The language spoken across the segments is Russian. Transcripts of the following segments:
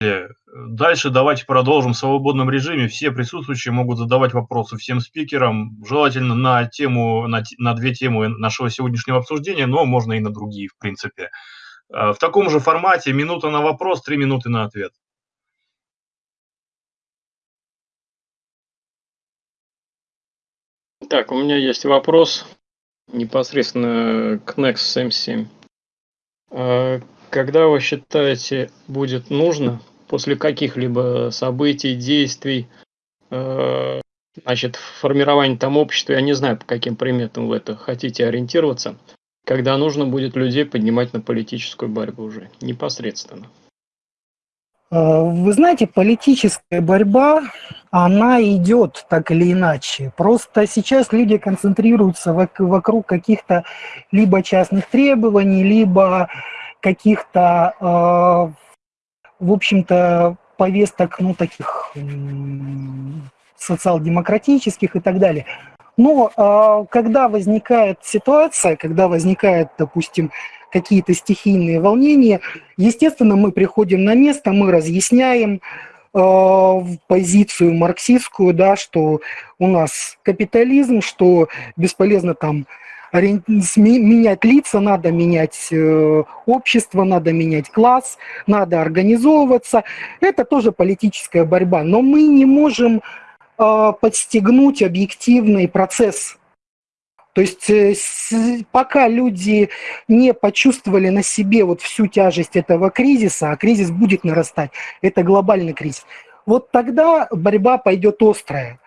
Дальше давайте продолжим в свободном режиме. Все присутствующие могут задавать вопросы всем спикерам, желательно на тему, на, на две темы нашего сегодняшнего обсуждения, но можно и на другие, в принципе. Э, в таком же формате минута на вопрос, три минуты на ответ. Так, у меня есть вопрос непосредственно к Nexus M7. А когда вы считаете будет нужно после каких-либо событий, действий, э, значит, формирование там общества, я не знаю, по каким приметам вы это хотите ориентироваться, когда нужно будет людей поднимать на политическую борьбу уже непосредственно? Э, вы знаете, политическая борьба, она идет так или иначе. Просто сейчас люди концентрируются вокруг каких-то либо частных требований, либо каких-то, э, в общем-то, повесток, ну, таких социал-демократических и так далее. Но э, когда возникает ситуация, когда возникает, допустим, какие-то стихийные волнения, естественно, мы приходим на место, мы разъясняем э, позицию марксистскую, да, что у нас капитализм, что бесполезно там менять лица, надо менять э, общество, надо менять класс, надо организовываться. Это тоже политическая борьба, но мы не можем э, подстегнуть объективный процесс то есть э, пока люди не почувствовали на себе вот всю тяжесть этого кризиса, а кризис будет нарастать, это глобальный кризис, вот тогда борьба пойдет острая.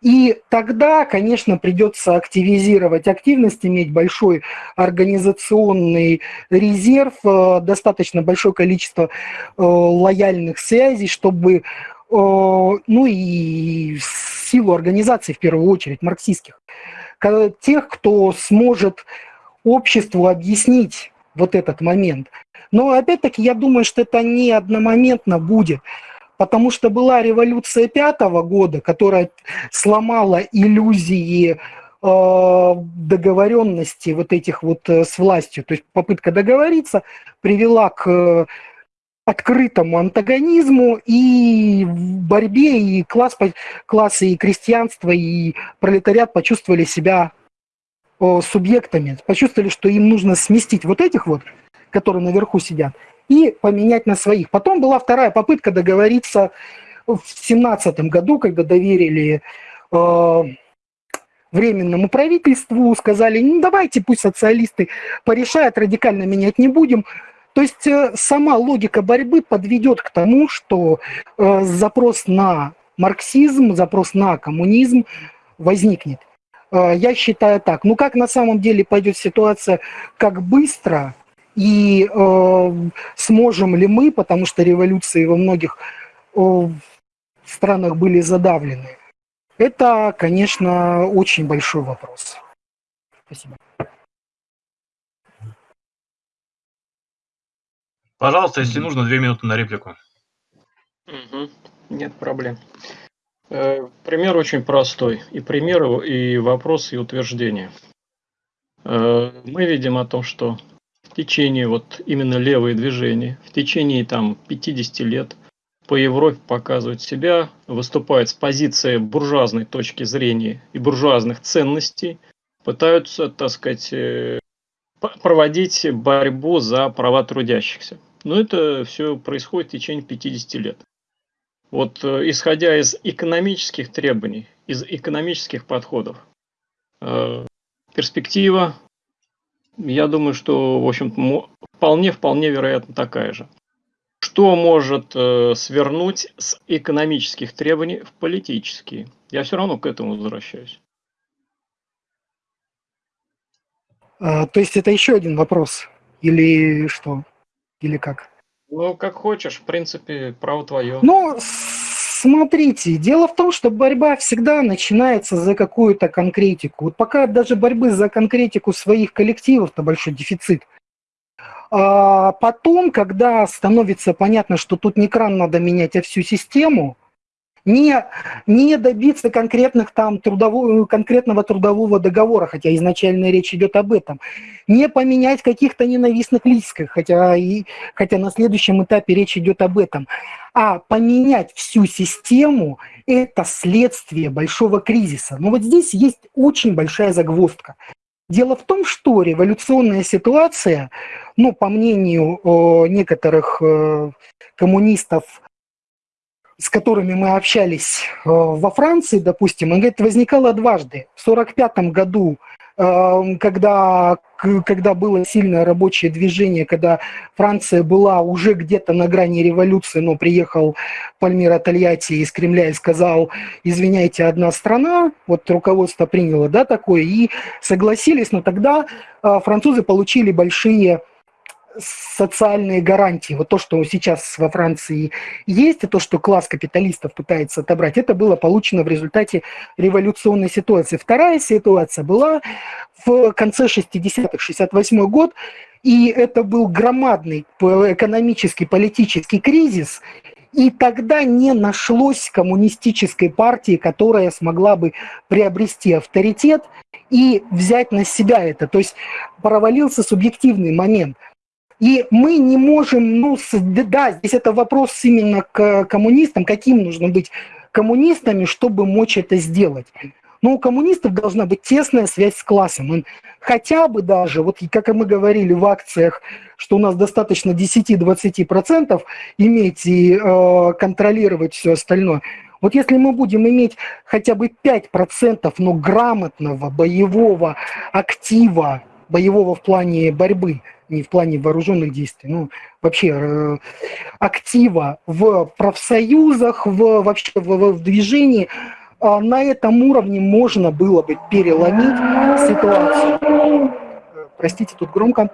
И тогда, конечно, придется активизировать активность, иметь большой организационный резерв, э, достаточно большое количество э, лояльных связей, чтобы, ну и силу организации, в первую очередь, марксистских, тех, кто сможет обществу объяснить вот этот момент. Но опять-таки я думаю, что это не одномоментно будет, потому что была революция пятого года, которая сломала иллюзии э, договоренности вот этих вот э, с властью. То есть попытка договориться привела к открытому антагонизму и в борьбе и класс, классы и крестьянство, и пролетариат почувствовали себя субъектами, почувствовали, что им нужно сместить вот этих вот, которые наверху сидят, и поменять на своих. Потом была вторая попытка договориться в семнадцатом году, когда доверили э, временному правительству, сказали, ну давайте пусть социалисты порешают, радикально менять не будем, то есть э, сама логика борьбы подведет к тому, что э, запрос на марксизм, запрос на коммунизм возникнет. Э, я считаю так. Ну как на самом деле пойдет ситуация, как быстро и э, сможем ли мы, потому что революции во многих э, странах были задавлены, это, конечно, очень большой вопрос. Спасибо. Пожалуйста, если нужно, две минуты на реплику. Угу. Нет проблем. Э, пример очень простой. И пример, и вопрос, и утверждение. Э, мы видим о том, что в течение вот именно левые движения, в течение там 50 лет по Европе показывают себя, выступают с позиции буржуазной точки зрения и буржуазных ценностей, пытаются, так сказать, э, проводить борьбу за права трудящихся. Но это все происходит в течение 50 лет. Вот э, исходя из экономических требований, из экономических подходов, э, перспектива, я думаю, что, в общем вполне-вполне вероятно такая же. Что может э, свернуть с экономических требований в политические? Я все равно к этому возвращаюсь. А, то есть это еще один вопрос? Или что? Или как? Ну, как хочешь, в принципе, право твое. Ну, смотрите, дело в том, что борьба всегда начинается за какую-то конкретику. Вот пока даже борьбы за конкретику своих коллективов-то большой дефицит. А потом, когда становится понятно, что тут не кран надо менять, а всю систему, не, не добиться конкретных там трудового, конкретного трудового договора, хотя изначально речь идет об этом, не поменять каких-то ненавистных лиц, хотя, хотя на следующем этапе речь идет об этом, а поменять всю систему – это следствие большого кризиса. Но вот здесь есть очень большая загвоздка. Дело в том, что революционная ситуация, ну, по мнению некоторых э, коммунистов, с которыми мы общались э, во Франции, допустим, он говорит, возникала дважды. В 1945 году, э, когда, когда было сильное рабочее движение, когда Франция была уже где-то на грани революции, но приехал Пальмира Тольятти из Кремля и сказал, извиняйте, одна страна, вот руководство приняло да, такое, и согласились, но тогда э, французы получили большие социальные гарантии, вот то, что сейчас во Франции есть, и то, что класс капиталистов пытается отобрать, это было получено в результате революционной ситуации. Вторая ситуация была в конце 60-х, 68 год, и это был громадный экономический, политический кризис, и тогда не нашлось коммунистической партии, которая смогла бы приобрести авторитет и взять на себя это. То есть провалился субъективный момент – и мы не можем, ну, да, здесь это вопрос именно к коммунистам, каким нужно быть коммунистами, чтобы мочь это сделать. Но у коммунистов должна быть тесная связь с классом. Он хотя бы даже, вот как мы говорили в акциях, что у нас достаточно 10-20% иметь и э, контролировать все остальное. Вот если мы будем иметь хотя бы 5%, но грамотного боевого актива, боевого в плане борьбы – не в плане вооруженных действий, ну, вообще э, актива в профсоюзах, в, вообще в, в движении, э, на этом уровне можно было бы переломить ситуацию. Простите, тут громко.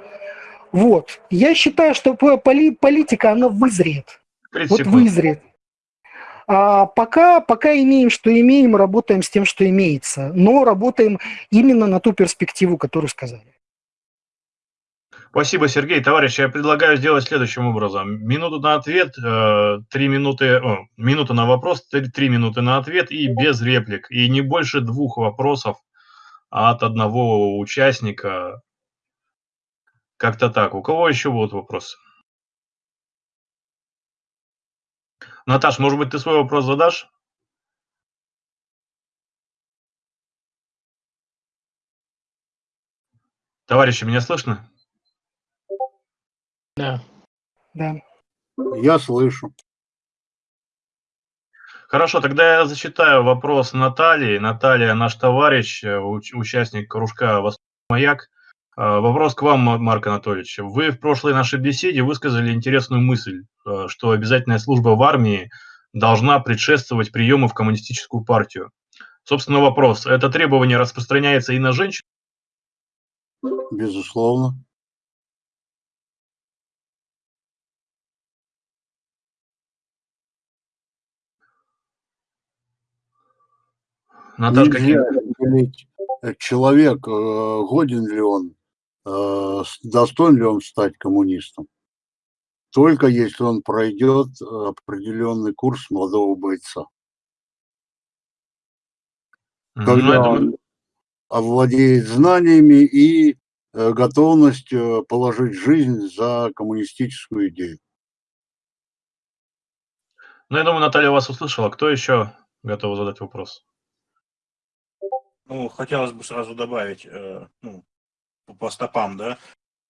Вот. Я считаю, что поли, политика, она вызреет. Вот вызреет. А пока, пока имеем, что имеем, работаем с тем, что имеется. Но работаем именно на ту перспективу, которую сказали. Спасибо, Сергей. Товарищи, я предлагаю сделать следующим образом. Минуту на ответ, э, три минуты, о, минута на вопрос, три минуты на ответ и без реплик. И не больше двух вопросов от одного участника. Как-то так. У кого еще будут вопросы? Наташ, может быть, ты свой вопрос задашь? Товарищи, меня слышно? Да. Да. Я слышу. Хорошо, тогда я зачитаю вопрос Натальи. Наталья, наш товарищ, участник кружка «Восток Маяк». Э, вопрос к вам, Марк Анатольевич. Вы в прошлой нашей беседе высказали интересную мысль, э, что обязательная служба в армии должна предшествовать приему в коммунистическую партию. Собственно, вопрос. Это требование распространяется и на женщин? Безусловно. Наташка, Нельзя э, человек, э, годен ли он, э, достоин ли он стать коммунистом. Только если он пройдет определенный курс молодого бойца. Когда он овладеет знаниями и готовностью положить жизнь за коммунистическую идею. Ну, я думаю, Наталья вас услышала. Кто еще готов задать вопрос? Ну, хотелось бы сразу добавить, э, ну, по стопам, да,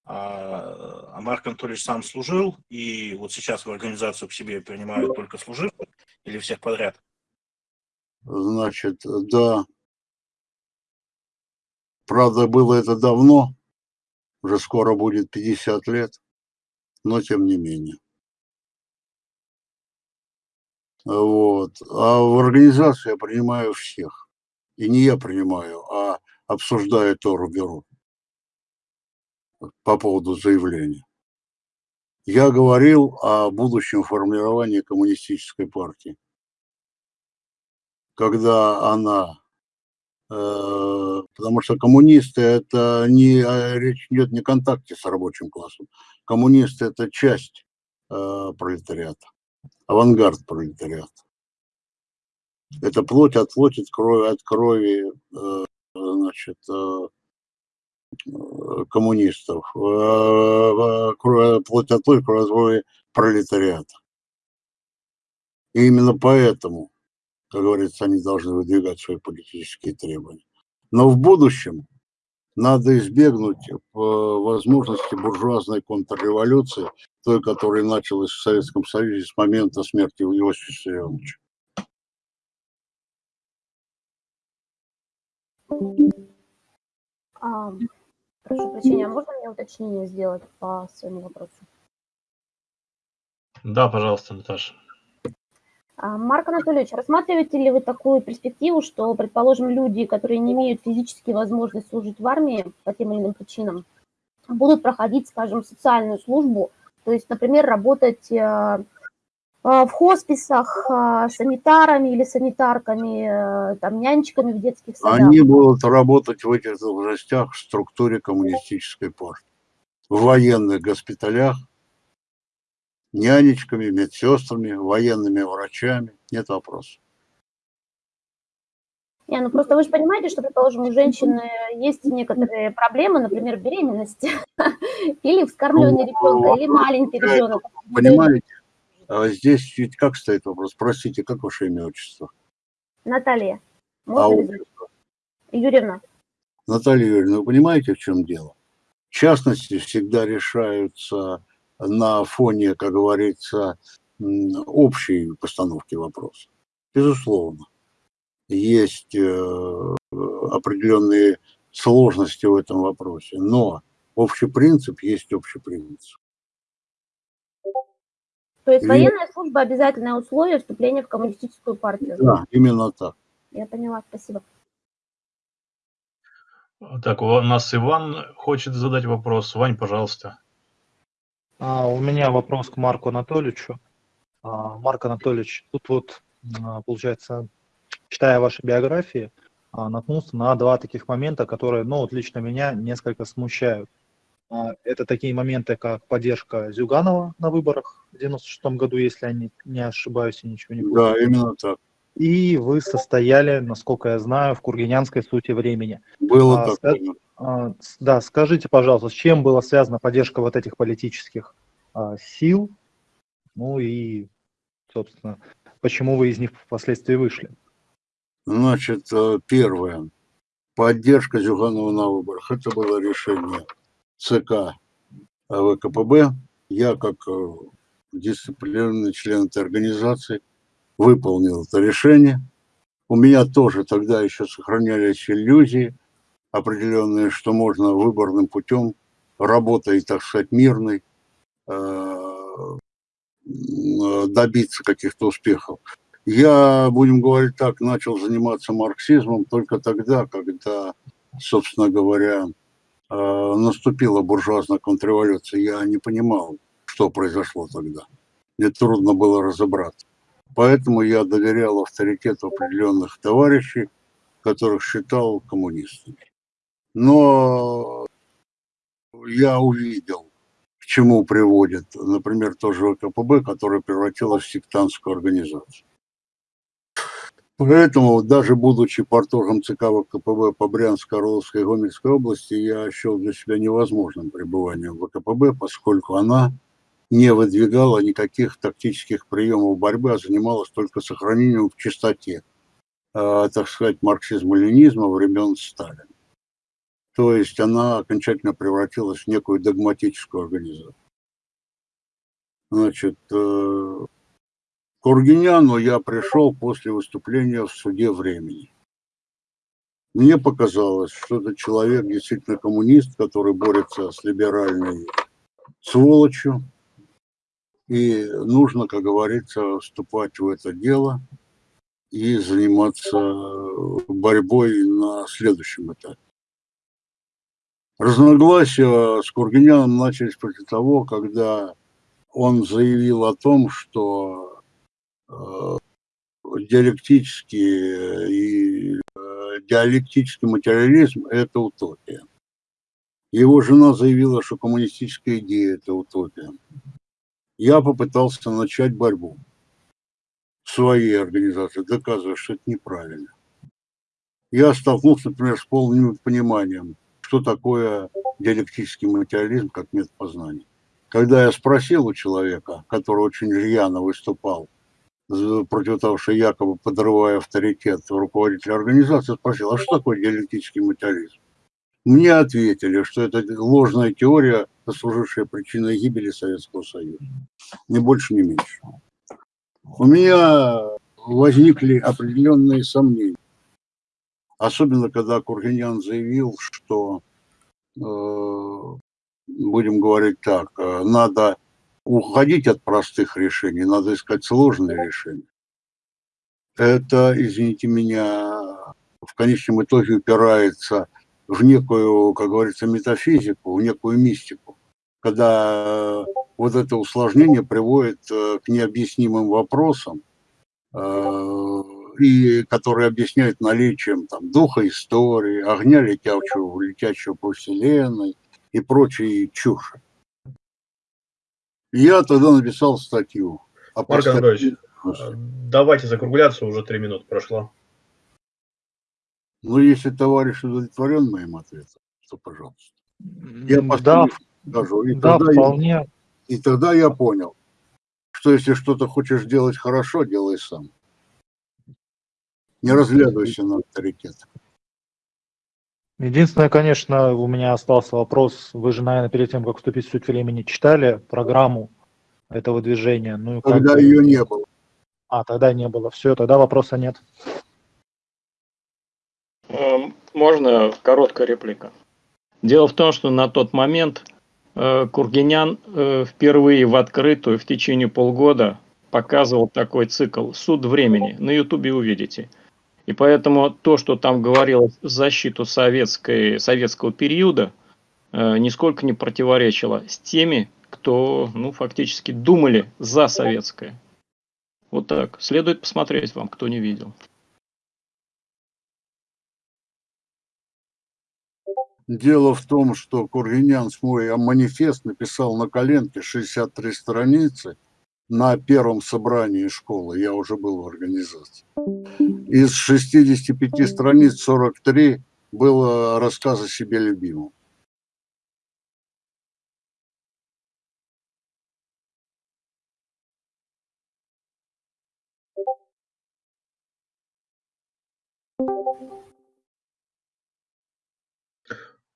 а, а Марк Анатольевич сам служил, и вот сейчас в организацию к себе принимают только служивых или всех подряд? Значит, да. Правда, было это давно, уже скоро будет 50 лет, но тем не менее. Вот. А в организацию я принимаю всех. И не я принимаю, а обсуждаю Тору Беру по поводу заявления. Я говорил о будущем формировании коммунистической партии. Когда она... Э, потому что коммунисты это не... А, речь идет не контакте с рабочим классом. Коммунисты это часть э, пролетариата, авангард пролетариата. Это плоть от плоти, от крови, от крови э, значит, э, коммунистов, плоть от плоти, крови пролетариата. И именно поэтому, как говорится, они должны выдвигать свои политические требования. Но в будущем надо избегнуть возможности буржуазной контрреволюции, той, которая началась в Советском Союзе с момента смерти Иосифа Виссарионовича. А, прошу прощения, а можно мне уточнение сделать по своему вопросу? Да, пожалуйста, Наташа. А, Марк Анатольевич, рассматриваете ли вы такую перспективу, что, предположим, люди, которые не имеют физически возможности служить в армии по тем или иным причинам, будут проходить, скажем, социальную службу, то есть, например, работать э, в хосписах э, санитарами или санитарками, э, там, нянечками в детских садах? Они будут работать в этих должностях в структуре коммунистической партии, в военных госпиталях, нянечками, медсестрами, военными врачами, нет вопросов. Не, ну просто вы же понимаете, что, предположим, у женщины есть некоторые проблемы, например, беременность или вскармливание ребенка, или маленький ребенок. Понимаете, а здесь ведь как стоит вопрос? Простите, как ваше имя, отчество? Наталья. А Можно Юрьевна. Наталья Юрьевна, вы понимаете, в чем дело? В частности, всегда решаются на фоне, как говорится, общей постановки вопроса. Безусловно, есть э, определенные сложности в этом вопросе, но общий принцип есть общий принцип. То есть военная служба обязательное условие вступления в коммунистическую партию? Да, именно так. Я поняла, спасибо. Так, у нас Иван хочет задать вопрос. Вань, пожалуйста. А, у меня вопрос к Марку Анатольевичу. А, Марк Анатольевич, тут вот, а, получается, читая ваши биографии, а, наткнулся на два таких момента, которые, ну, вот лично меня несколько смущают. А, это такие моменты, как поддержка Зюганова на выборах в 96 году, если я не, не ошибаюсь и ничего не помню. Да, именно так. И вы состояли, насколько я знаю, в Кургинянской сути времени. Было а, такое. А, да, скажите, пожалуйста, с чем была связана поддержка вот этих политических а, сил? Ну и, собственно, почему вы из них впоследствии вышли? Значит, э, первое. Поддержка Зюганова на выборах. Это было решение ЦК ВКПБ. Я, как э, дисциплинарный член этой организации, выполнил это решение. У меня тоже тогда еще сохранялись иллюзии определенные, что можно выборным путем, работой, так сказать, мирной, э, добиться каких-то успехов. Я, будем говорить так, начал заниматься марксизмом только тогда, когда, собственно говоря, наступила буржуазная контрреволюция. Я не понимал, что произошло тогда. Мне трудно было разобраться. Поэтому я доверял авторитету определенных товарищей, которых считал коммунистами. Но я увидел, к чему приводит, например, тоже ВКПБ, которая превратилась в сектантскую организацию. Поэтому, даже будучи порторгом ЦК ВКПБ по Брянской, Орловской и Гомельской области, я счел для себя невозможным пребывание в ВКПБ, поскольку она не выдвигала никаких тактических приемов борьбы, а занималась только сохранением в чистоте, э, так сказать, марксизма-ленизма времен Сталина. То есть она окончательно превратилась в некую догматическую организацию. Значит, э, к Ургиняну я пришел после выступления в суде времени. Мне показалось, что это человек действительно коммунист, который борется с либеральной сволочью, и нужно, как говорится, вступать в это дело и заниматься борьбой на следующем этапе. Разногласия с Кургиняном начались после того, когда он заявил о том, что диалектический, и, э, диалектический материализм – это утопия. Его жена заявила, что коммунистическая идея – это утопия я попытался начать борьбу с своей организации, доказывая, что это неправильно. Я столкнулся, например, с полным пониманием, что такое диалектический материализм как метод познания. Когда я спросил у человека, который очень рьяно выступал против того, что якобы подрывая авторитет руководителя организации, спросил, а что такое диалектический материализм? Мне ответили, что это ложная теория, послужившая причиной гибели Советского Союза. Ни больше, ни меньше. У меня возникли определенные сомнения. Особенно, когда Кургинян заявил, что, э, будем говорить так, э, надо уходить от простых решений, надо искать сложные решения. Это, извините меня, в конечном итоге упирается в некую, как говорится, метафизику, в некую мистику, когда вот это усложнение приводит э, к необъяснимым вопросам, э, и которые объясняют наличием там, духа истории, огня, летящего, летящего по вселенной и прочие чуши. Я тогда написал статью. Марк Анатольевич, давайте закругляться, уже три минуты прошло. Ну, если товарищ удовлетворен моим ответом, то пожалуйста. Я да, скажу. И да, тогда вполне. Я, и тогда я понял, что если что-то хочешь делать хорошо, делай сам. Не разглядывайся на авторитет. Единственное, конечно, у меня остался вопрос. Вы же, наверное, перед тем, как вступить в суть времени, читали программу этого движения? Ну, Тогда как... ее не было. А, тогда не было. Все, тогда вопроса нет. Эм, можно короткая реплика? Дело в том, что на тот момент э, Кургинян э, впервые в открытую в течение полгода показывал такой цикл «Суд времени». На ютубе увидите. И поэтому то, что там говорилось в защиту советской, советского периода, э, нисколько не противоречило с теми, кто ну, фактически думали за советское. Вот так. Следует посмотреть вам, кто не видел. Дело в том, что Кургинян свой манифест написал на коленке 63 страницы на первом собрании школы. Я уже был в организации. Из 65 страниц 43 было рассказ о себе любимом.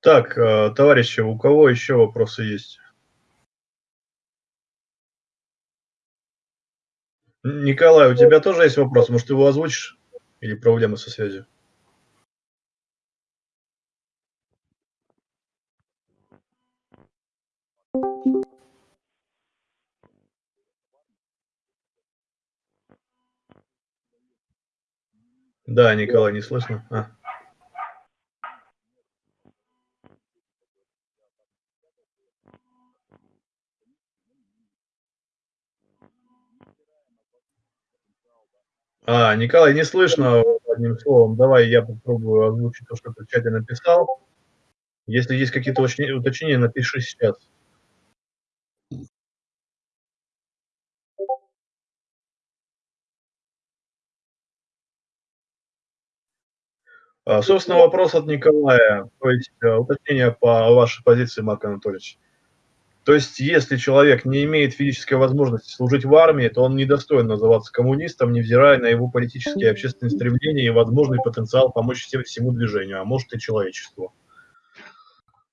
Так, э, товарищи, у кого еще вопросы есть? Николай, у тебя тоже есть вопрос? Может, его озвучишь? Или проблемы со связью? Да, Николай, не слышно. А. А, Николай, не слышно одним словом. Давай я попробую озвучить то, что ты в чате написал. Если есть какие-то уточнения, напиши сейчас. А, собственно, вопрос от Николая, то есть э, уточнение по вашей позиции, Марк Анатольевич. То есть, если человек не имеет физической возможности служить в армии, то он недостоин называться коммунистом, невзирая на его политические и общественные стремления и возможный потенциал помочь всему движению, а может и человечеству.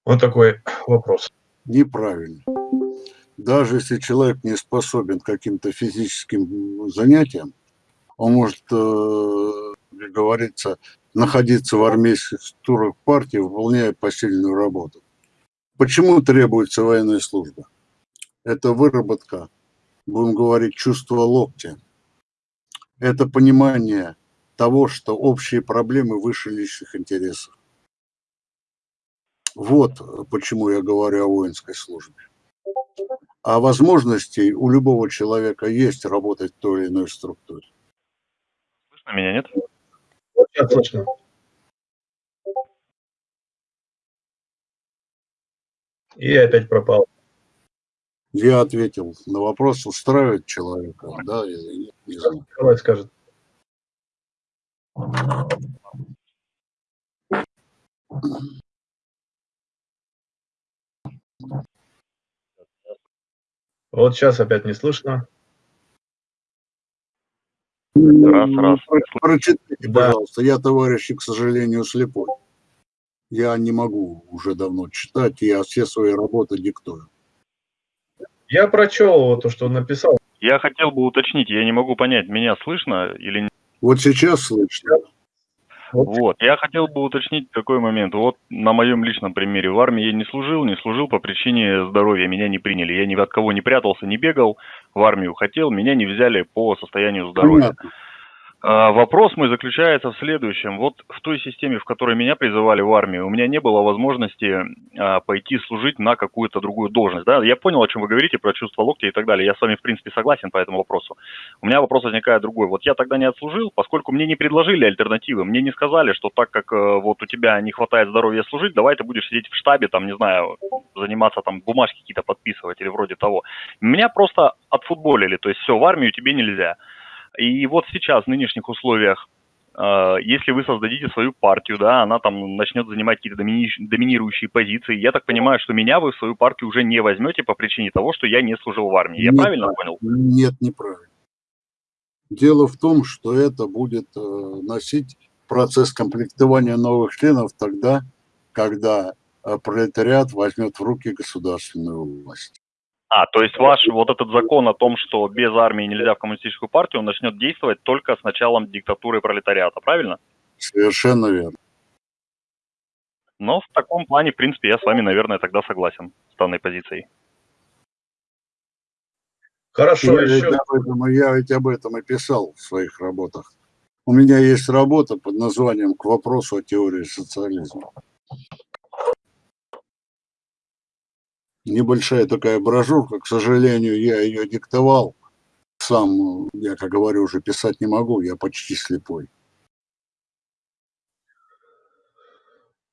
Вот такой вопрос. Неправильно. Даже если человек не способен к каким-то физическим занятиям, он может, э, как говорится, находиться в армейских структурах партии, выполняя посильную работу. Почему требуется военная служба? Это выработка, будем говорить, чувства локтя. Это понимание того, что общие проблемы выше личных интересов. Вот почему я говорю о воинской службе. А возможностей у любого человека есть работать в той или иной структуре. Слышно меня, нет? Сейчас слышно. И опять пропал. Я ответил на вопрос, устраивает человека, да или нет. Не знаю. Николай скажет. Вот сейчас опять не слышно. Раз, раз. Про- Прочитайте, Да. пожалуйста. Я, товарищи, к сожалению, слепой. Я не могу уже давно читать, я все свои работы диктую. Я прочел то, что он написал. Я хотел бы уточнить, я не могу понять, меня слышно или нет. Вот сейчас слышно. Вот, я хотел бы уточнить такой момент. Вот на моем личном примере. В армии я не служил, не служил по причине здоровья. Меня не приняли. Я ни от кого не прятался, не бегал. В армию хотел, меня не взяли по состоянию здоровья. Понятно. А, Вопрос мой заключается в следующем. Вот в той системе, в которой меня призывали в армию, у меня не было возможности а, пойти служить на какую-то другую должность. Да? Я понял, о чем вы говорите, про чувство локтя и так далее. Я с вами, в принципе, согласен по этому вопросу. У меня вопрос возникает другой. Вот я тогда не отслужил, поскольку мне не предложили альтернативы. Мне не сказали, что так как э, вот у тебя не хватает здоровья служить, давай ты будешь сидеть в штабе, там, не знаю, заниматься там бумажки какие-то подписывать или вроде того. Меня просто отфутболили, то есть все, в армию тебе нельзя. И вот сейчас, в нынешних условиях, э, если вы создадите свою партию, да, она там начнет занимать какие-то домини- доминирующие позиции, я так понимаю, что меня вы в свою партию уже не возьмете по причине того, что я не служил в армии. Я Нет. правильно понял? Нет, неправильно. Дело в том, что это будет э, носить процесс комплектования новых членов тогда, когда э, пролетариат возьмет в руки государственную власть. А, то есть ваш вот этот закон о том, что без армии нельзя в коммунистическую партию, он начнет действовать только с началом диктатуры пролетариата, правильно? Совершенно верно. Но в таком плане, в принципе, я с вами, наверное, тогда согласен с данной позицией. Хорошо, я, ведь еще. об этом, я ведь об этом и писал в своих работах. У меня есть работа под названием «К вопросу о теории социализма». Небольшая такая брошюрка, к сожалению, я ее диктовал. Сам, я, как говорю, уже писать не могу, я почти слепой.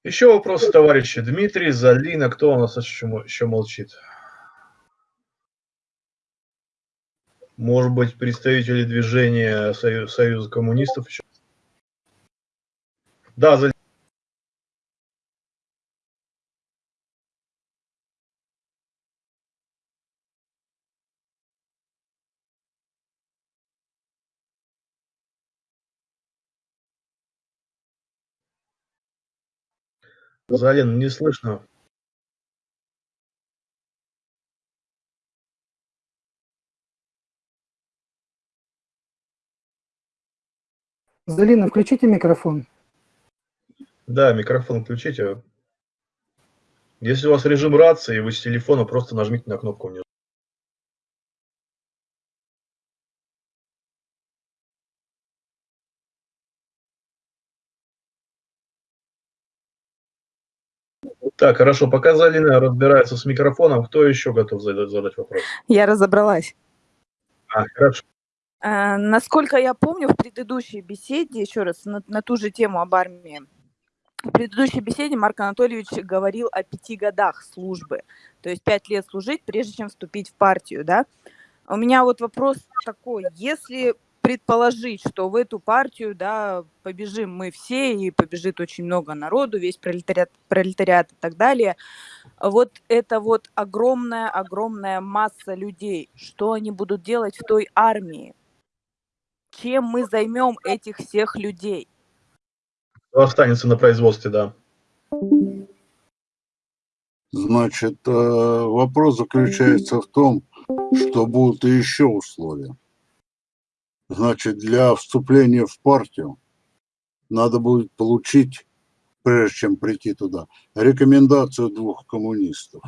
Еще вопросы, товарищи. Дмитрий, Залина, кто у нас еще, еще молчит? Может быть, представители движения Сою- Союза коммунистов еще? Да, Залина. Залин, не слышно. Залина, включите микрофон. Да, микрофон включите. Если у вас режим рации, вы с телефона просто нажмите на кнопку внизу. Так, хорошо, пока Залина разбирается с микрофоном, кто еще готов задать, задать вопрос? Я разобралась. А, хорошо. А, насколько я помню, в предыдущей беседе, еще раз, на, на ту же тему об армии, в предыдущей беседе Марк Анатольевич говорил о пяти годах службы, то есть пять лет служить, прежде чем вступить в партию, да? У меня вот вопрос такой, если предположить, что в эту партию, да, побежим мы все, и побежит очень много народу, весь пролетариат, пролетариат и так далее, вот это вот огромная-огромная масса людей, что они будут делать в той армии? Чем мы займем этих всех людей? Кто останется на производстве, да. Значит, э, вопрос заключается в том, что будут еще условия. Значит, для вступления в партию надо будет получить, прежде чем прийти туда, рекомендацию двух коммунистов,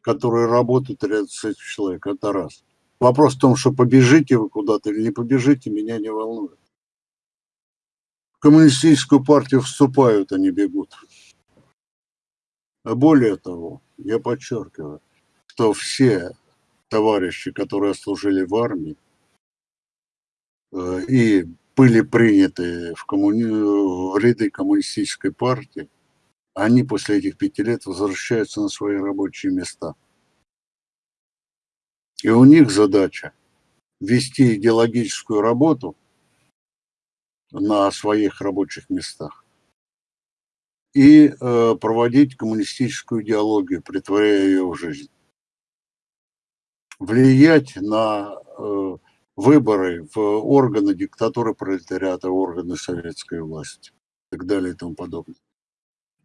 которые работают рядом с этим человеком. Это раз. Вопрос в том, что побежите вы куда-то или не побежите, меня не волнует. В коммунистическую партию вступают, не бегут. А более того, я подчеркиваю, что все товарищи, которые служили в армии и были приняты в, коммуни... в ряды коммунистической партии, они после этих пяти лет возвращаются на свои рабочие места. И у них задача вести идеологическую работу на своих рабочих местах и э, проводить коммунистическую идеологию, притворяя ее в жизнь. Влиять на э, выборы в органы диктатуры пролетариата, органы советской власти и так далее и тому подобное.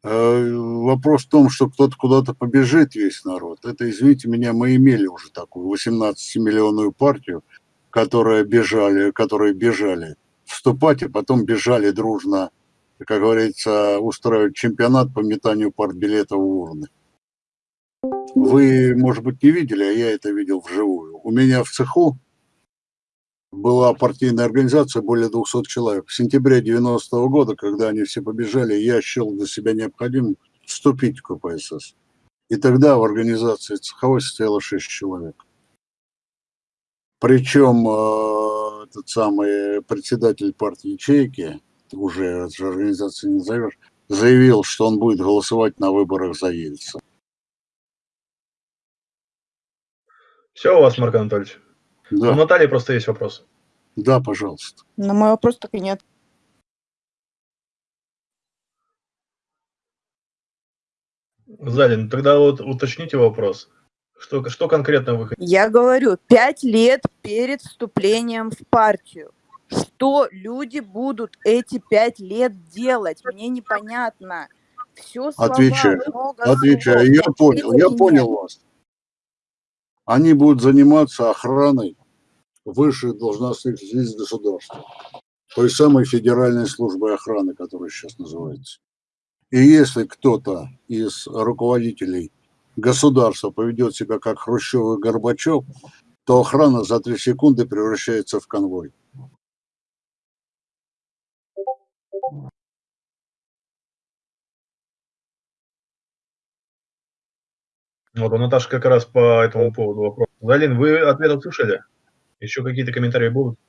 Э, вопрос в том, что кто-то куда-то побежит весь народ. Это, извините меня, мы имели уже такую 18-миллионную партию, которая бежали, которые бежали вступать, и потом бежали дружно, как говорится, устраивать чемпионат по метанию партбилетов в урны. Вы, может быть, не видели, а я это видел вживую. У меня в цеху была партийная организация более 200 человек. В сентябре 90 -го года, когда они все побежали, я счел для себя необходимым вступить в КПСС. И тогда в организации цеховой состояло 6 человек. Причем э, этот самый председатель партии ячейки, уже же организации не назовешь, заявил, что он будет голосовать на выборах за Ельца. Все у вас, Марк Анатольевич? Да. У Натальи просто есть вопрос. Да, пожалуйста. На мой вопрос так и нет. Залин, тогда вот уточните вопрос. Что, что конкретно вы хотите? Я говорю, пять лет перед вступлением в партию. Что люди будут эти пять лет делать? Мне непонятно. Все слова, Отвечаю, много отвечаю. слов. Я понял, я понял вас. Они будут заниматься охраной высших должностных лиц государства. Той самой федеральной службой охраны, которая сейчас называется. И если кто-то из руководителей государства поведет себя как Хрущев и Горбачев, то охрана за три секунды превращается в конвой. Вот у Наташи как раз по этому поводу вопрос. Залин, вы ответ услышали? Еще какие-то комментарии будут?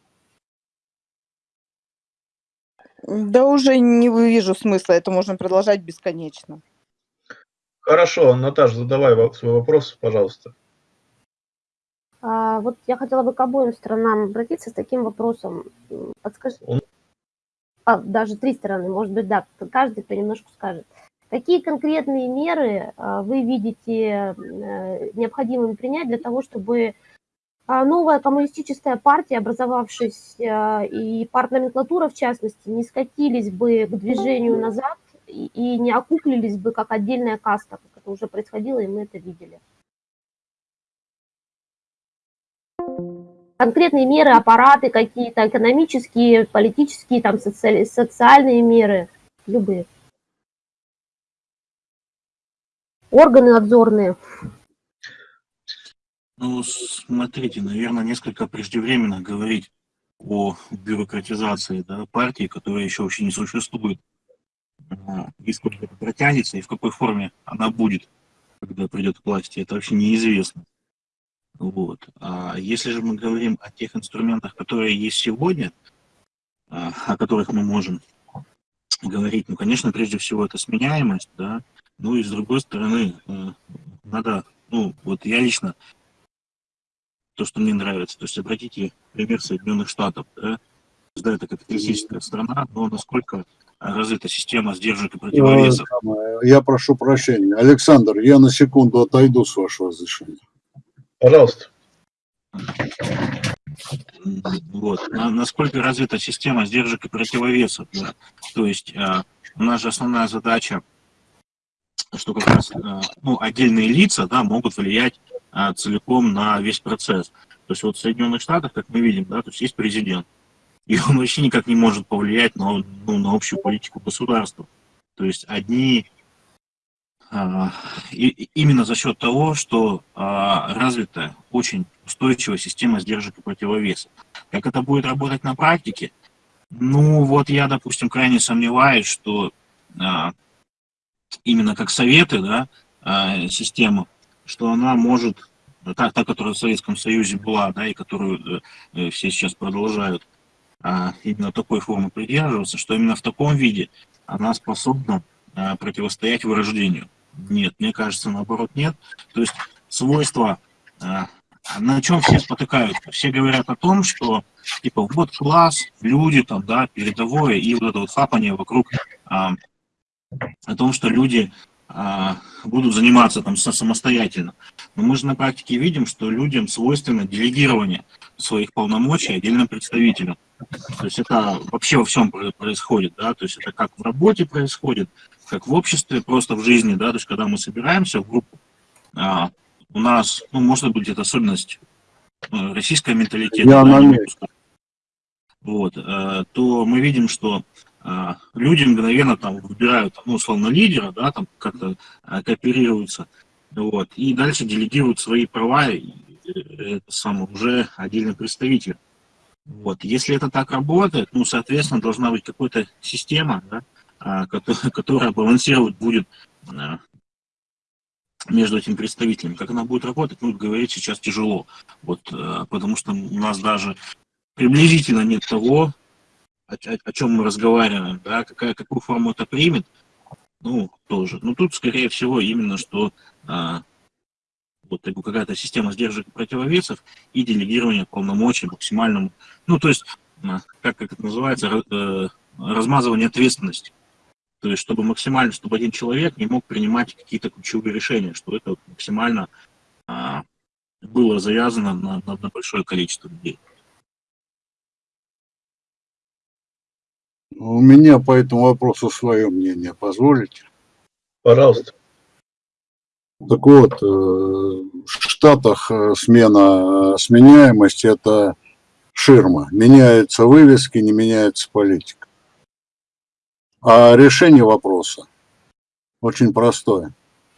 Да уже не вижу смысла, это можно продолжать бесконечно. Хорошо, Наташа, задавай во- свой вопрос, пожалуйста. А, вот я хотела бы к обоим сторонам обратиться с таким вопросом. М, Подскажите. Он- А, даже три стороны, может быть, да, каждый понемножку скажет. Какие конкретные меры а, вы видите э, необходимыми принять для того, чтобы новая коммунистическая партия, образовавшаяся, и партноменклатура, в частности, не скатились бы к движению назад и, не окуклились бы как отдельная каста, как это уже происходило, и мы это видели? конкретные меры, аппараты какие-то, экономические, политические, там, социали- социальные меры, любые. Органы надзорные. Ну, смотрите, наверное, несколько преждевременно говорить о бюрократизации да, партии, которая еще вообще не существует. А, И сколько это протянется, и в какой форме она будет, когда придет к власти, это вообще неизвестно. Вот. А если же мы говорим о тех инструментах, которые есть сегодня, а, о которых мы можем говорить, ну, конечно, прежде всего это сменяемость, да, ну и с другой стороны, э, надо, ну, вот я лично то, что мне нравится. То есть обратите пример Соединенных Штатов. Да, да это капиталистическая страна, но насколько развита система сдержек и противовесов. Я прошу прощения. Александр, я на секунду отойду с вашего разрешения. Пожалуйста. Вот. На- насколько развита система сдержек и противовесов. Да? То есть э, у нас же основная задача, что как раз э, ну, отдельные лица да, могут влиять целиком на весь процесс. То есть вот в Соединенных Штатах, как мы видим, да, то есть есть президент, и он вообще никак не может повлиять на, ну, на общую политику государства. То есть одни а, и именно за счет того, что а, развита очень устойчивая система сдержек и противовесов. Как это будет работать на практике? Ну, вот я, допустим, крайне сомневаюсь, что а, именно как советы, да, а, система, что она может, та, та, которая в Советском Союзе была, да, и которую э, все сейчас продолжают, а, именно такой формы придерживаться, что именно в таком виде она способна а, противостоять вырождению. Нет, мне кажется, наоборот, нет. То есть свойства а, на чем все спотыкаются? Все говорят о том, что типа вот класс, люди там, да, передовое, и вот это вот хапание вокруг а, о том, что люди будут заниматься там самостоятельно. Но мы же на практике видим, что людям свойственно делегирование своих полномочий отдельным представителям. То есть это вообще во всем происходит, да, то есть это как в работе происходит, как в обществе, просто в жизни, да, то есть когда мы собираемся в группу, а, у нас, ну, может быть, это особенность э, российского менталитета, Я да, вот, э, то мы видим, что люди мгновенно там выбирают, ну, условно, лидера, да, там как-то кооперируются, вот, и дальше делегируют свои права, и, это самое, уже отдельный представитель. Вот. Если это так работает, ну, соответственно, должна быть какая-то система, да, которая, которая балансировать будет между этими представителями. Как она будет работать, ну, говорить сейчас тяжело. Вот, э, потому что у нас даже приблизительно нет того, о, о, о чем мы разговариваем, да, какая, какую форму это примет, ну, тоже. Но тут, скорее всего, именно что а, вот какая-то система сдержек и противовесов и делегирование полномочий максимальному, ну, то есть, как, как это называется, э, размазывание ответственности. То есть, чтобы максимально, чтобы один человек не мог принимать какие-то ключевые решения, что это максимально а, было завязано на, на, на большое количество людей. У меня по этому вопросу свое мнение, позволите? Пожалуйста. Так вот, э, в Штатах э, смена э, сменяемости – это ширма. Меняются вывески, не меняется политика. А решение вопроса очень простое.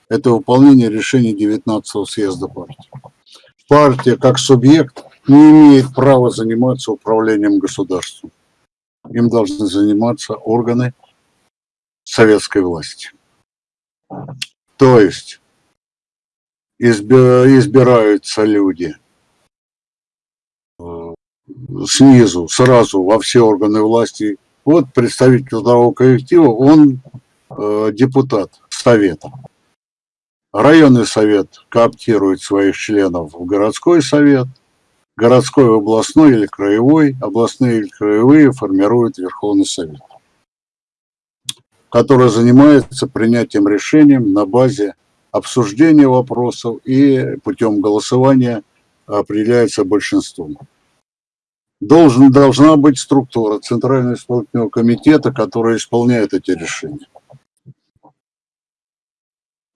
Это выполнение решения 19-го съезда партии. Партия как субъект не имеет права заниматься управлением государством. Им должны заниматься органы советской власти. То есть избираются люди э, снизу, сразу во все органы власти вот представитель трудового коллектива, он э, депутат совета. Районный совет кооптирует своих членов в городской совет, городской, областной или краевой, областные или краевые формируют Верховный Совет, который занимается принятием решений на базе обсуждения вопросов и путем голосования определяется большинством должен, должна быть структура Центрального исполнительного комитета, которая исполняет эти решения.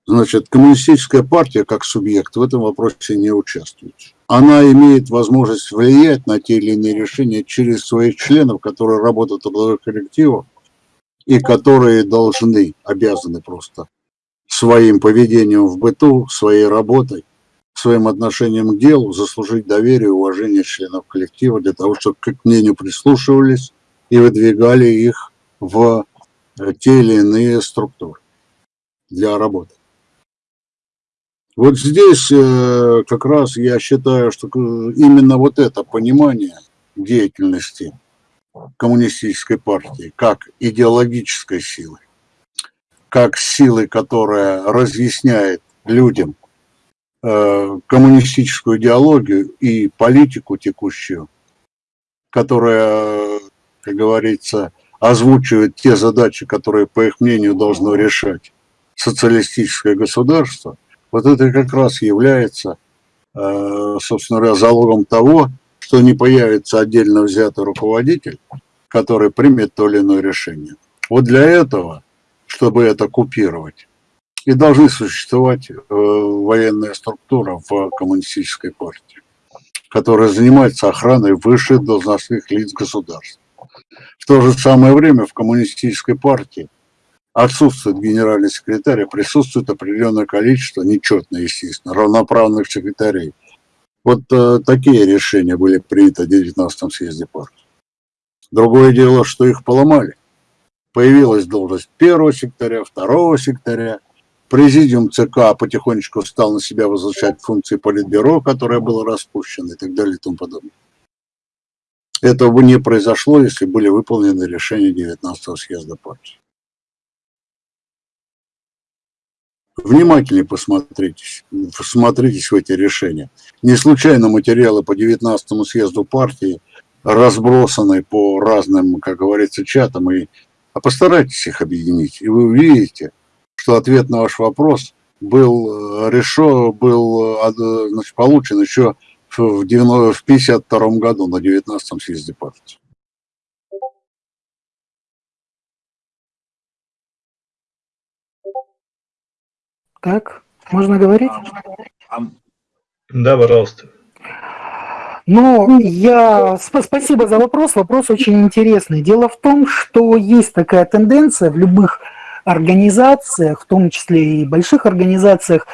Значит, коммунистическая партия как субъект в этом вопросе не участвует. Она имеет возможность влиять на те или иные решения через своих членов, которые работают в трудовых коллективах и которые должны, обязаны просто своим поведением в быту, своей работой своим отношением к делу заслужить доверие и уважение членов коллектива для того, чтобы к мнению прислушивались и выдвигали их в э, те или иные структуры для работы. Вот здесь э, как раз я считаю, что именно вот это понимание деятельности коммунистической партии как идеологической силы, как силы, которая разъясняет людям Э, коммунистическую идеологию и политику текущую, которая, как говорится, озвучивает те задачи, которые, по их мнению, должно решать социалистическое государство, вот это как раз является, э, собственно говоря, залогом того, что не появится отдельно взятый руководитель, который примет то или иное решение. Вот для этого, чтобы это купировать, и должны существовать э, военная структура в коммунистической партии, которая занимается охраной высших должностных лиц государства. В то же самое время в коммунистической партии отсутствует генеральный секретарь, а присутствует определенное количество, нечетно, естественно, равноправных секретарей. Вот э, такие решения были приняты в 19 съезде партии. Другое дело, что их поломали. Появилась должность первого секретаря, второго секретаря, Президиум ЦК потихонечку стал на себя возвращать функции Политбюро, которое было распущено и так далее и тому подобное. Этого бы не произошло, если были выполнены решения 19-го съезда партии. Внимательнее посмотритесь, посмотритесь в эти решения. Не случайно материалы по 19 съезду партии разбросаны по разным, как говорится, чатам, и, а постарайтесь их объединить, и вы увидите, что ответ на ваш вопрос был э, решен, был э, значит, получен еще в 1952 году на 19 съезде партии. Так, можно говорить? Да, пожалуйста. Ну, я... Спасибо за вопрос. Вопрос очень интересный. Дело в том, что есть такая тенденция в любых организациях, в том числе и больших организациях,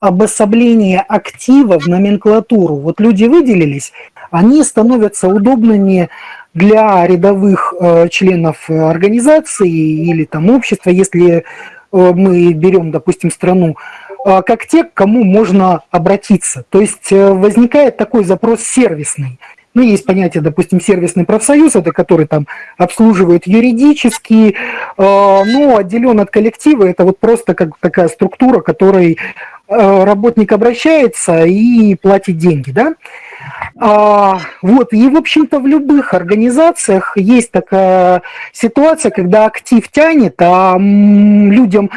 обособление актива в номенклатуру. Вот люди выделились, они становятся удобными для рядовых э, членов организации или там общества, если Э, мы берем, допустим, страну, а, как те, к кому можно обратиться. То есть э, возникает такой запрос сервисный. Ну, есть понятие, допустим, сервисный профсоюз, это который там обслуживает юридически, а, но отделен от коллектива, это вот просто как такая структура, которой э, работник обращается и платит деньги, да. А, вот, и, в общем-то, в любых организациях есть такая ситуация, когда актив тянет, а людям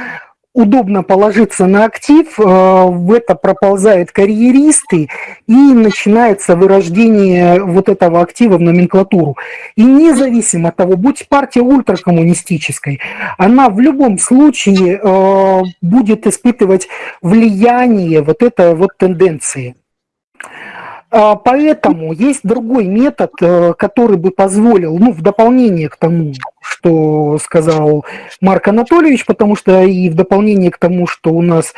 удобно положиться на актив, э, в это проползают карьеристы, и начинается вырождение вот этого актива в номенклатуру. И независимо от того, будь партия ультракоммунистической, она в любом случае э, будет испытывать влияние вот этой вот тенденции. А, поэтому есть другой метод, э, который бы позволил, ну, в дополнение к тому, что сказал Марк Анатольевич, потому что и в дополнение к тому, что у нас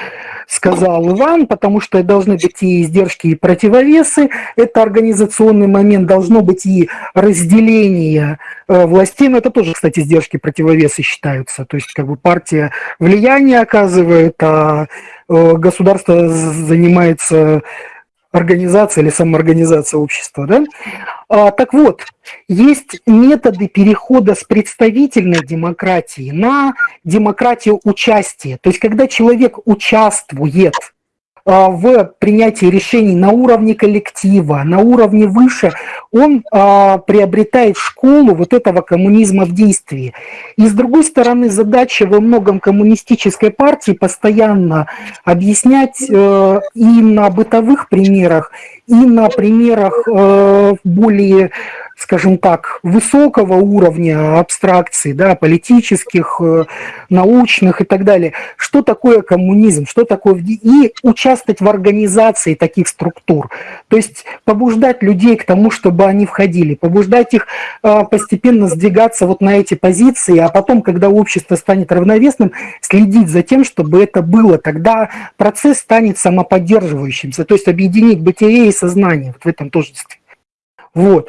сказал Иван, потому что должны быть и издержки, и противовесы, это организационный момент, должно быть и разделение э, властей, но это тоже, кстати, издержки, противовесы считаются, то есть как бы партия влияние оказывает, а э, государство занимается организация или самоорганизация общества. Да? А, так вот, есть методы перехода с представительной демократии на демократию участия. То есть, когда человек участвует в принятии решений на уровне коллектива, на уровне выше, он а, приобретает школу вот этого коммунизма в действии. И с другой стороны, задача во многом коммунистической партии постоянно объяснять э, и на бытовых примерах, и на примерах э, более скажем так, высокого уровня абстракций, да, политических, э, научных и так далее. Что такое коммунизм, что такое... И участвовать в организации таких структур. То есть побуждать людей к тому, чтобы они входили, побуждать их э, постепенно сдвигаться вот на эти позиции, а потом, когда общество станет равновесным, следить за тем, чтобы это было. Тогда процесс станет самоподдерживающимся, то есть объединить бытие и сознание вот в этом тождестве. Вот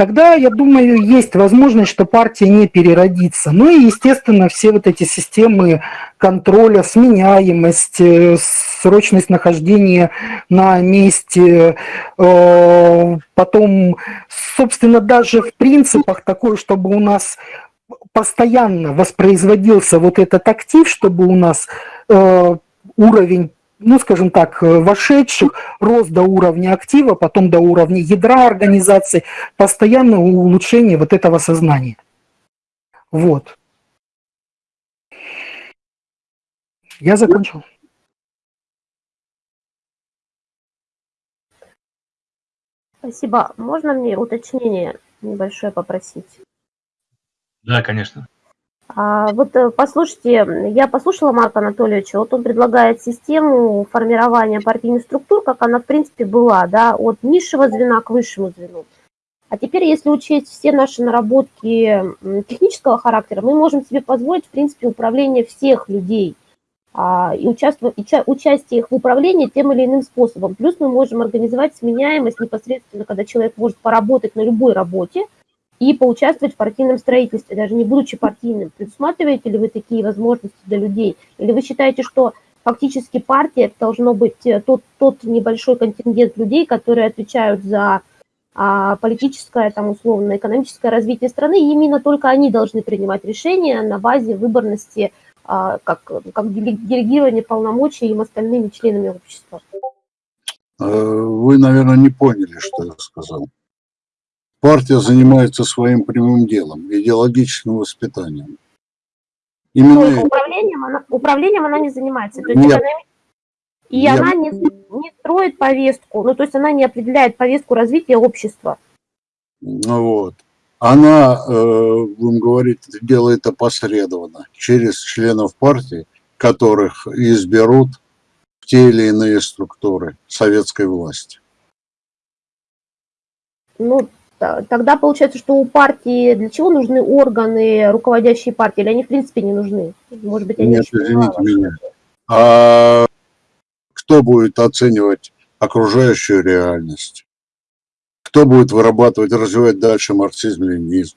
тогда, я думаю, есть возможность, что партия не переродится. Ну и, естественно, все вот эти системы контроля, сменяемость, э, срочность нахождения на месте, э, потом, собственно, даже в принципах такое, чтобы у нас постоянно воспроизводился вот этот актив, чтобы у нас э, уровень ну, скажем так, э, вошедших, рост до уровня актива, потом до уровня ядра организации, постоянное улучшение вот этого сознания. Вот. Я закончил. Спасибо. Можно мне уточнение небольшое попросить? Да, конечно. А, вот э, послушайте, я послушала Марка Анатольевича, вот он предлагает систему формирования партийных структур, как она в принципе была, да, от низшего звена к высшему звену. А теперь, если учесть все наши наработки технического характера, мы можем себе позволить, в принципе, управление всех людей а, и, и участие их в управлении тем или иным способом. Плюс мы можем организовать сменяемость непосредственно, когда человек может поработать на любой работе, и поучаствовать в партийном строительстве, даже не будучи партийным. Предусматриваете ли вы такие возможности для людей? Или вы считаете, что фактически партия это должно быть э, тот, тот небольшой контингент людей, которые отвечают за а, политическое, там, условно, экономическое развитие страны, и именно только они должны принимать решения на базе выборности а, как, как делегирование полномочий им остальными членами общества. Э, вы, наверное, не поняли, что я сказал. Партия занимается своим прямым делом, идеологическим воспитанием. Именно... управлением, она, управлением она не занимается. То есть Нет. Она, и Нет. она не, не строит повестку, ну то есть она не определяет повестку развития общества. Ну вот. Она, э, будем говорить, делает опосредованно через членов партии, которых изберут в те или иные структуры советской власти. Ну, тогда получается, что у партии для чего нужны органы, руководящие партии, или они в принципе не нужны? Может быть, они Нет, извините меня. А кто будет оценивать окружающую реальность? Кто будет вырабатывать, развивать дальше марксизм-ленинизм?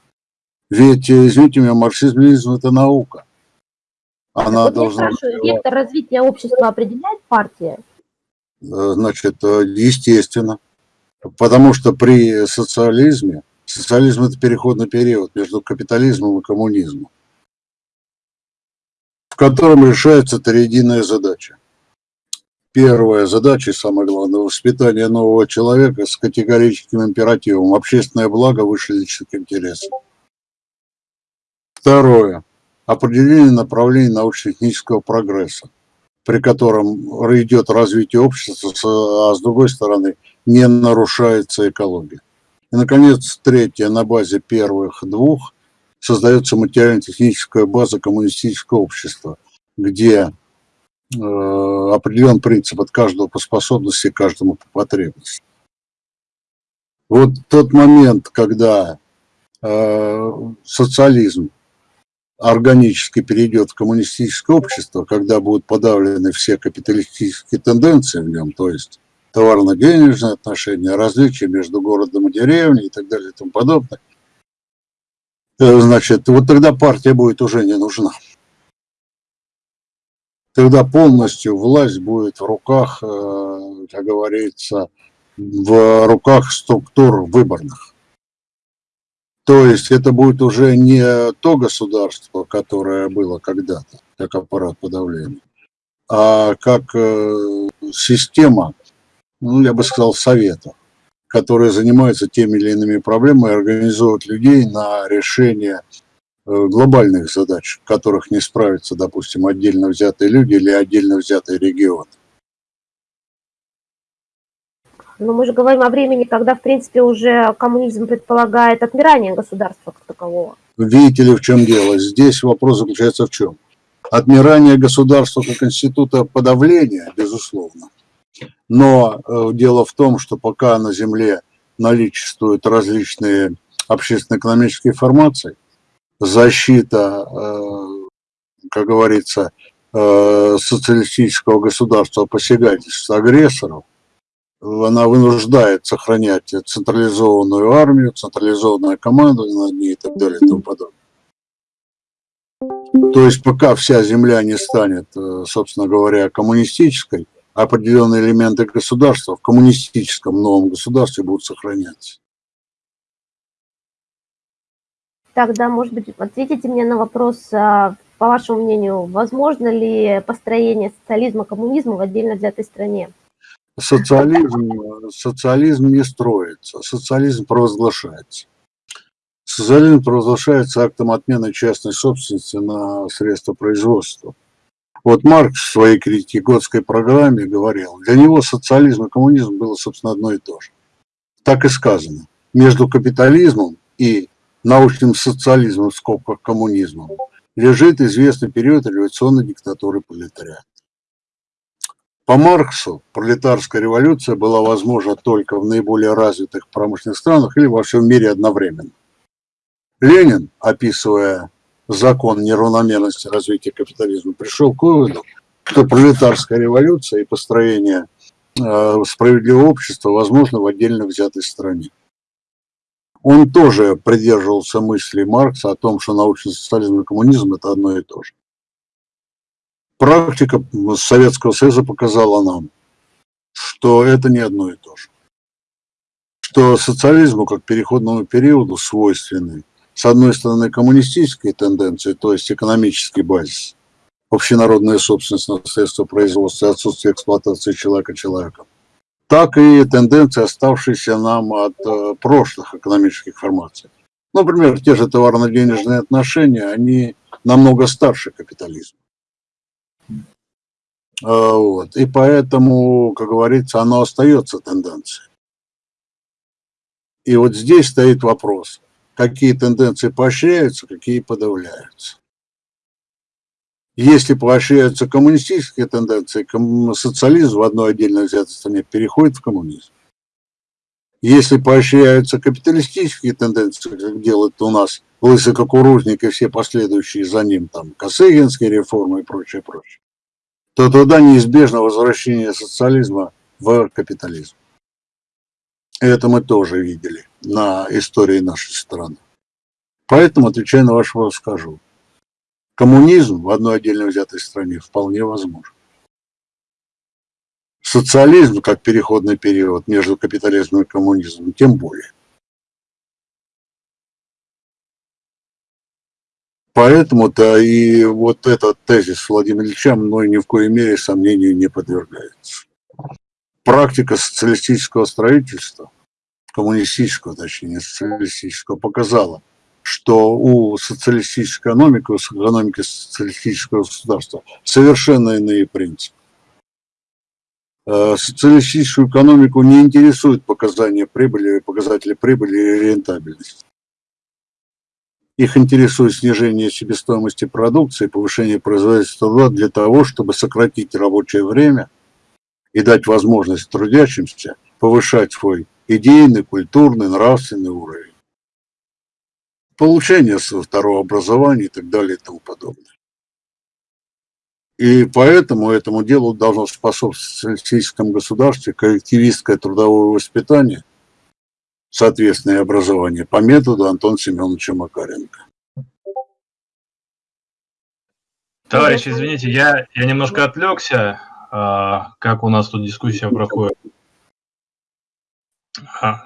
Ведь, извините меня, марксизм-ленинизм – это наука. Она вот должна... Спрашиваю, вектор развития общества определяет партия? Э, значит, э, естественно. Потому что при социализме, социализм – это переходный период между капитализмом и коммунизмом, в котором решается триединая задача. Первая задача, и самое главное, воспитание нового человека с категорическим императивом. Общественное благо выше личных интересов. Второе. Определение направлений научно-технического прогресса, при котором идет развитие общества, а с другой стороны не нарушается экология. И, наконец, третье. На базе первых двух создается материально-техническая база коммунистического общества, где Э, определен принцип от каждого по способности, каждому по потребности. Вот тот момент, когда э, социализм органически перейдет в коммунистическое общество, когда будут подавлены все капиталистические тенденции в нем, то есть товарно-денежные отношения, различия между городом и деревней и так далее и тому подобное, э, значит, вот тогда партия будет уже не нужна тогда полностью власть будет в руках, э, как говорится, в руках структур выборных. То есть это будет уже не то государство, которое было когда-то, как аппарат подавления, а как э, система, ну, я бы сказал, советов, которые занимаются теми или иными проблемами и организуют людей на решение Э, глобальных задач, в которых не справятся, допустим, отдельно взятые люди или отдельно взятые регионы. Но мы же говорим о времени, когда, в принципе, уже коммунизм предполагает отмирание государства как такового. Видите ли, в чем дело? Здесь вопрос заключается в чем? Отмирание государства как института подавления, безусловно. Но э, дело в том, что пока на Земле наличествуют различные общественно-экономические формации, защита, э, как говорится, э, социалистического государства посягательств агрессоров, она вынуждает сохранять централизованную армию, централизованную команду над ней и так далее и тому подобное. То есть пока вся земля не станет, собственно говоря, коммунистической, определенные элементы государства в коммунистическом новом государстве будут сохраняться. Тогда, может быть, ответите мне на вопрос, а, по вашему мнению, возможно ли построение социализма, коммунизма в отдельно взятой стране? Социализм, социализм не строится, социализм провозглашается. Социализм провозглашается актом отмены частной собственности на средства производства. Вот Маркс в своей критике Готской программе говорил, для него социализм и коммунизм было, собственно, одно и то же. Так и сказано. Между капитализмом и научным социализмом, в скобках коммунизмом, лежит известный период революционной диктатуры пролетариата. По Марксу пролетарская революция была возможна только в наиболее развитых промышленных странах или во всем мире одновременно. Ленин, описывая закон неравномерности развития капитализма, пришел к выводу, что пролетарская революция и построение э, справедливого общества возможно в отдельно взятой стране он тоже придерживался мысли Маркса о том, что научный социализм и коммунизм – это одно и то же. Практика Советского Союза показала нам, что это не одно и то же. Что социализму как переходному периоду свойственны, с одной стороны, коммунистические тенденции, то есть экономический базис, общенародная собственность на средства производства отсутствие эксплуатации человека человеком, так и тенденции, оставшиеся нам от э, прошлых экономических формаций. Например, те же товарно-денежные отношения, они намного старше капитализма. А, вот. И поэтому, как говорится, оно остается тенденцией. И вот здесь стоит вопрос, какие тенденции поощряются, какие подавляются. Если поощряются коммунистические тенденции, социализм в одной отдельно взятой стране переходит в коммунизм. Если поощряются капиталистические тенденции, как делает у нас Лысый Кукурузник и все последующие за ним, там, Косыгинские реформы и прочее, прочее, то тогда неизбежно возвращение социализма в капитализм. Это мы тоже видели на истории нашей страны. Поэтому, отвечая на ваш вопрос, скажу. Коммунизм в одной отдельно взятой стране вполне возможен. Социализм, как переходный период между капитализмом и коммунизмом, тем более. Поэтому-то и вот этот тезис Владимира Ильича мной ни в коей мере сомнению не подвергается. Практика социалистического строительства, коммунистического, точнее, социалистического, показала – что у социалистической экономики, у экономики социалистического государства совершенно иные принципы. Э, социалистическую экономику не интересуют показания прибыли, показатели прибыли и рентабельности. Их интересует снижение себестоимости продукции, повышение производительства труда для того, чтобы сократить рабочее время и дать возможность трудящимся повышать свой идейный, культурный, нравственный уровень получение своего второго образования и так далее и тому подобное. И поэтому этому делу должно способствовать в социалистическом государстве коллективистское трудовое воспитание, соответственное образование по методу Антона Семеновича Макаренко. Товарищ, извините, я, я немножко отвлекся. А, как у нас тут дискуссия проходит? А,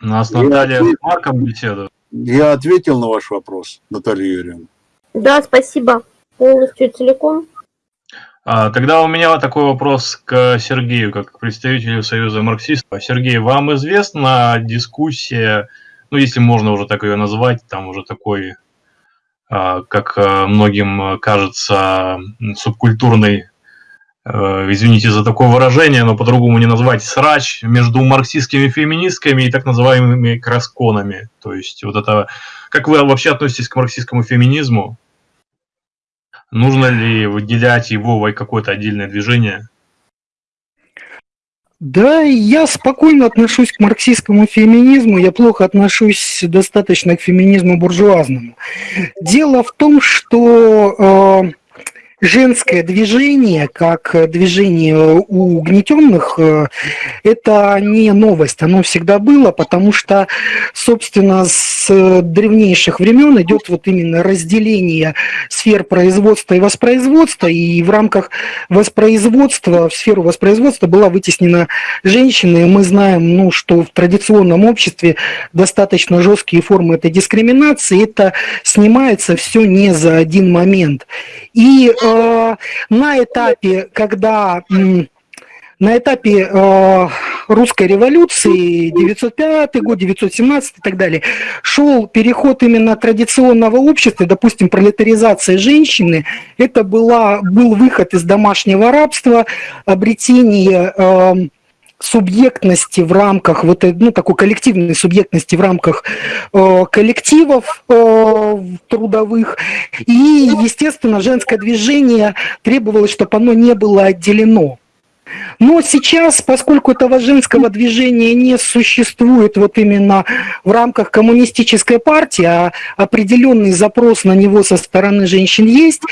у нас Наталья ответ... с Марком беседует. Я ответил на ваш вопрос, Наталья Юрьевна. Да, спасибо. Полностью целиком. А, тогда у меня такой вопрос к Сергею, как к представителю Союза марксистов. Сергей, вам известна дискуссия, ну, если можно уже так ее назвать, там уже такой, а, как а, многим кажется, субкультурный извините за такое выражение, но по-другому не назвать, срач между марксистскими феминистками и так называемыми красконами. То есть вот это... Как вы вообще относитесь к марксистскому феминизму? Нужно ли выделять его в какое-то отдельное движение? Да, я спокойно отношусь к марксистскому феминизму, я плохо отношусь достаточно к феминизму буржуазному. Дело в том, что э, женское движение, как движение у угнетенных, э, это не новость, оно всегда было, потому что, собственно, с древнейших времен идет вот именно разделение сфер производства и воспроизводства, и в рамках воспроизводства, в сферу воспроизводства была вытеснена женщина, и мы знаем, ну, что в традиционном обществе достаточно жесткие формы этой дискриминации, это снимается все не за один момент. И э, Э, на этапе, когда на этапе э, русской революции, 905 год, 917 и так далее, шел переход именно традиционного общества, допустим, пролетаризация женщины, это была, был выход из домашнего рабства, обретение э, субъектности в рамках вот ну такой коллективной субъектности в рамках э, коллективов э, трудовых. И естественно женское движение требовалось чтобы оно не было отделено. Но сейчас, поскольку этого женского движения не существует вот именно в рамках коммунистической партии, а определенный запрос на него со стороны женщин есть,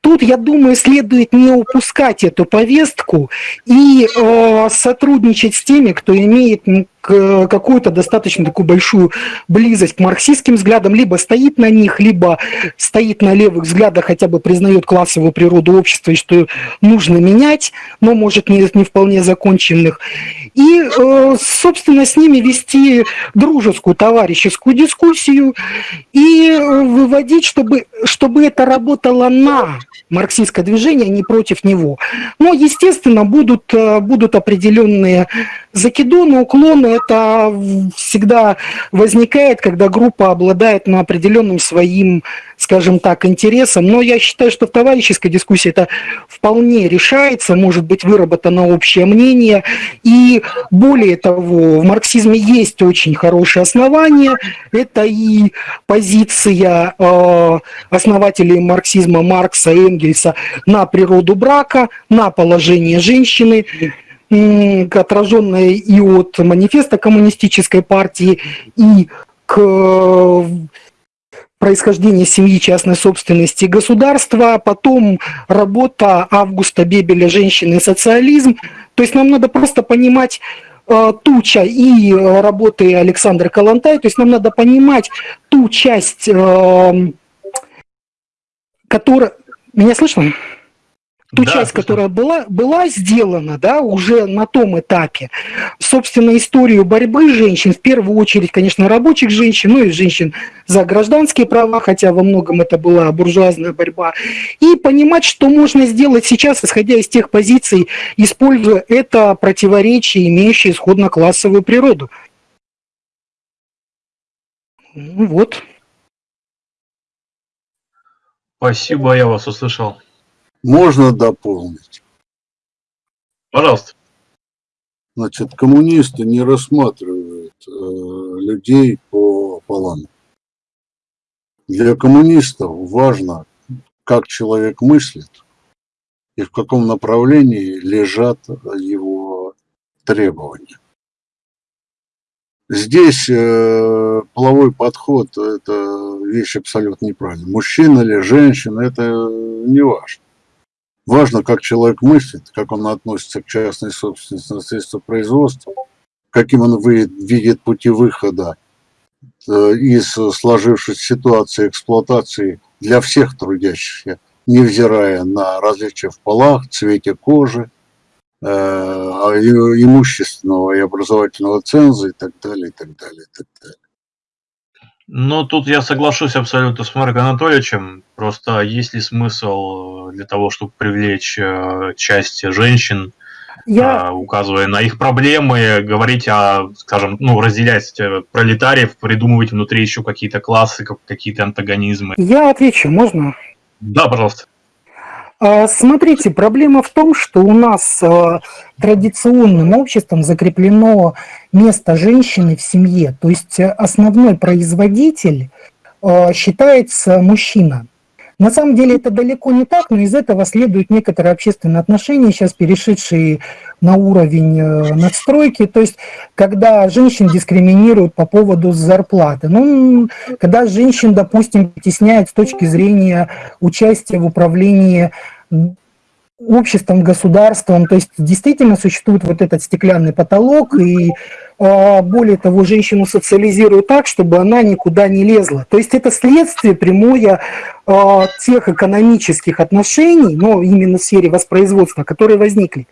тут, я думаю, следует не упускать эту повестку и э, сотрудничать с теми, кто имеет какую-то достаточно такую большую близость к марксистским взглядам, либо стоит на них, либо стоит на левых взглядах, хотя бы признает классовую природу общества и что нужно менять, но может не, не вполне законченных. И, э, собственно, с ними вести дружескую, товарищескую дискуссию и э, выводить, чтобы, чтобы это работало на марксистское движение, а не против него. Но, естественно, будут, э, будут определенные закидоны, уклоны. Это всегда возникает, когда группа обладает на определенным своим, скажем так, интересом. Но я считаю, что в товарищеской дискуссии это вполне решается, может быть выработано общее мнение. И более того, в марксизме есть очень хорошие основания. Это и позиция э, основателей марксизма Маркса, Энгельса на природу брака, на положение женщины, отраженное и от манифеста коммунистической партии, и к э, происхождения семьи, частной собственности государства, потом работа Августа Бебеля «Женщины и социализм». То есть нам надо просто понимать э, ту часть, и работы Александра Калантай, то есть нам надо понимать ту часть, э, которая... Меня слышно? Ту да, часть, которая была, была сделана, да, уже на том этапе. Собственно, историю борьбы женщин, в первую очередь, конечно, рабочих женщин, ну и женщин за гражданские права, хотя во многом это была буржуазная борьба, и понимать, что можно сделать сейчас, исходя из тех позиций, используя это противоречие, имеющее исходно-классовую природу. Ну вот. Спасибо, я вас услышал. Можно дополнить? Пожалуйста. Значит, коммунисты не рассматривают э, людей по полам. Для коммунистов важно, как человек мыслит и в каком направлении лежат его требования. Здесь э, половой подход – это вещь абсолютно неправильная. Мужчина или женщина – это не важно. Важно, как человек мыслит, как он относится к частной собственности на средства производства, каким он видит пути выхода э, из сложившейся ситуации эксплуатации для всех трудящихся, невзирая на различия в полах, цвете кожи, э, а, имущественного и образовательного ценза и так далее, и так далее, и так далее. Ну, тут я соглашусь абсолютно с Марком Анатольевичем. Просто есть ли смысл для того, чтобы привлечь э, часть женщин, я... указывая на их проблемы, говорить о, скажем, ну, разделять э, пролетариев, придумывать внутри еще какие-то классы, какие-то антагонизмы? Я отвечу, можно? Да, пожалуйста. А, смотрите, проблема в том, что у нас а, традиционным обществом закреплено место женщины в семье. То есть основной производитель а, считается мужчина. На самом деле это далеко не так, но из этого следуют некоторые общественные отношения, сейчас перешедшие на уровень э, надстройки, то есть когда женщин дискриминируют по поводу зарплаты. Ну, когда женщин, допустим, притесняют с точки зрения участия в управлении обществом, государством. То есть действительно существует вот этот стеклянный потолок, и более того, женщину социализируют так, чтобы она никуда не лезла. То есть это следствие прямое а, тех экономических отношений, но именно в сфере воспроизводства, которые возникли.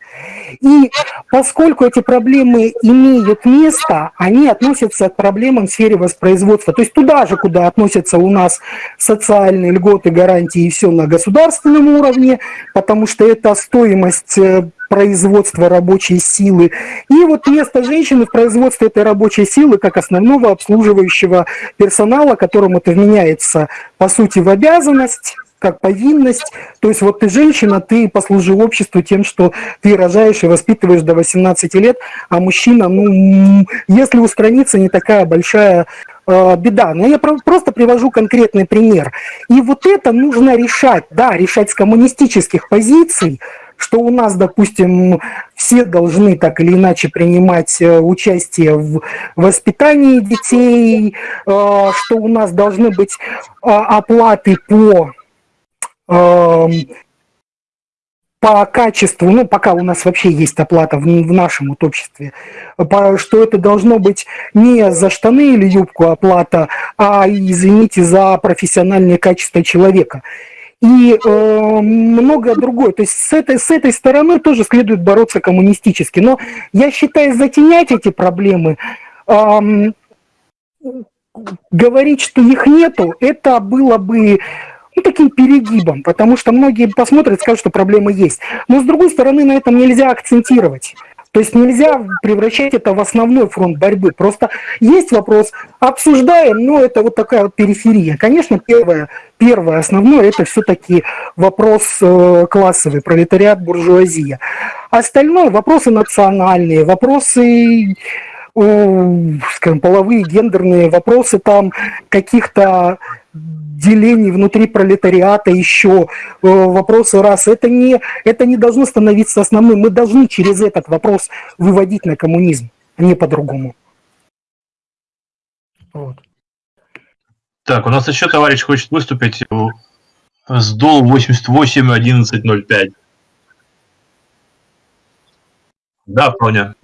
И поскольку эти проблемы имеют место, они относятся к проблемам в сфере воспроизводства. То есть туда же, куда относятся у нас социальные льготы, гарантии и все на государственном уровне, потому что это стоимость э, производства рабочей силы. И вот место женщины в производстве этой рабочей силы как основного обслуживающего персонала, которому это вменяется, по сути, в обязанность, как повинность. То есть вот ты женщина, ты послужи обществу тем, что ты рожаешь и воспитываешь до 18 лет, а мужчина, ну, если устраниться, не такая большая э, беда. Но я просто привожу конкретный пример. И вот это нужно решать, да, решать с коммунистических позиций, что у нас, допустим, все должны так или иначе принимать э, участие в воспитании детей, э, что у нас должны быть а, оплаты по эм, по качеству, ну, пока у нас вообще есть оплата в, нашем вот обществе, что это должно быть не за штаны или юбку оплата, а, извините, за профессиональное качество человека. И э, многое другое. То есть с этой, с этой стороны тоже следует бороться коммунистически. Но я считаю, затенять эти проблемы, э, говорить, что их нету, это было бы ну, таким перегибом, потому что многие посмотрят и скажут, что проблемы есть. Но с другой стороны, на этом нельзя акцентировать. То есть нельзя превращать это в основной фронт борьбы. Просто есть вопрос, обсуждаем, но это вот такая вот периферия. Конечно, первое, первое основное, это все-таки вопрос э, классовый, пролетариат, буржуазия. Остальное вопросы национальные, вопросы скажем, половые, гендерные вопросы там каких-то делений внутри пролетариата еще, э, вопросы раз. Это не, это не должно становиться основным. Мы должны через этот вопрос выводить на коммунизм, а не по-другому. Вот. Так, у нас еще товарищ хочет выступить с дол 88 1105. Да, Проня.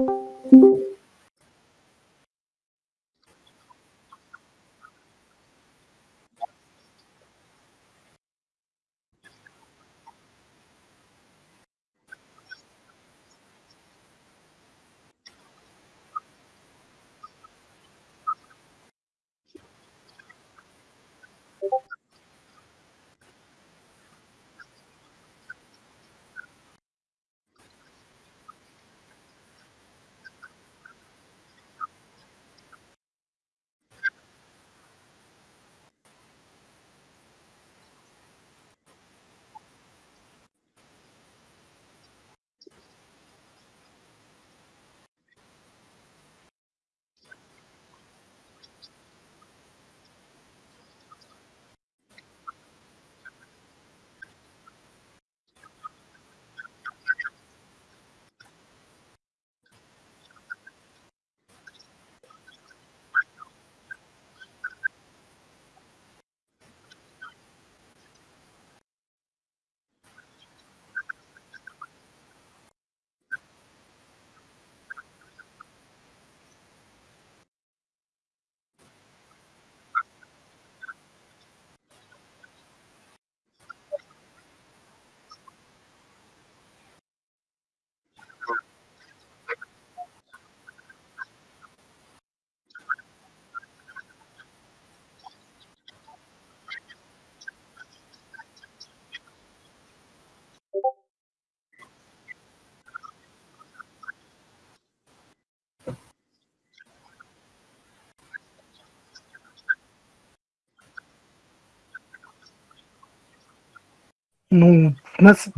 Ну, нас...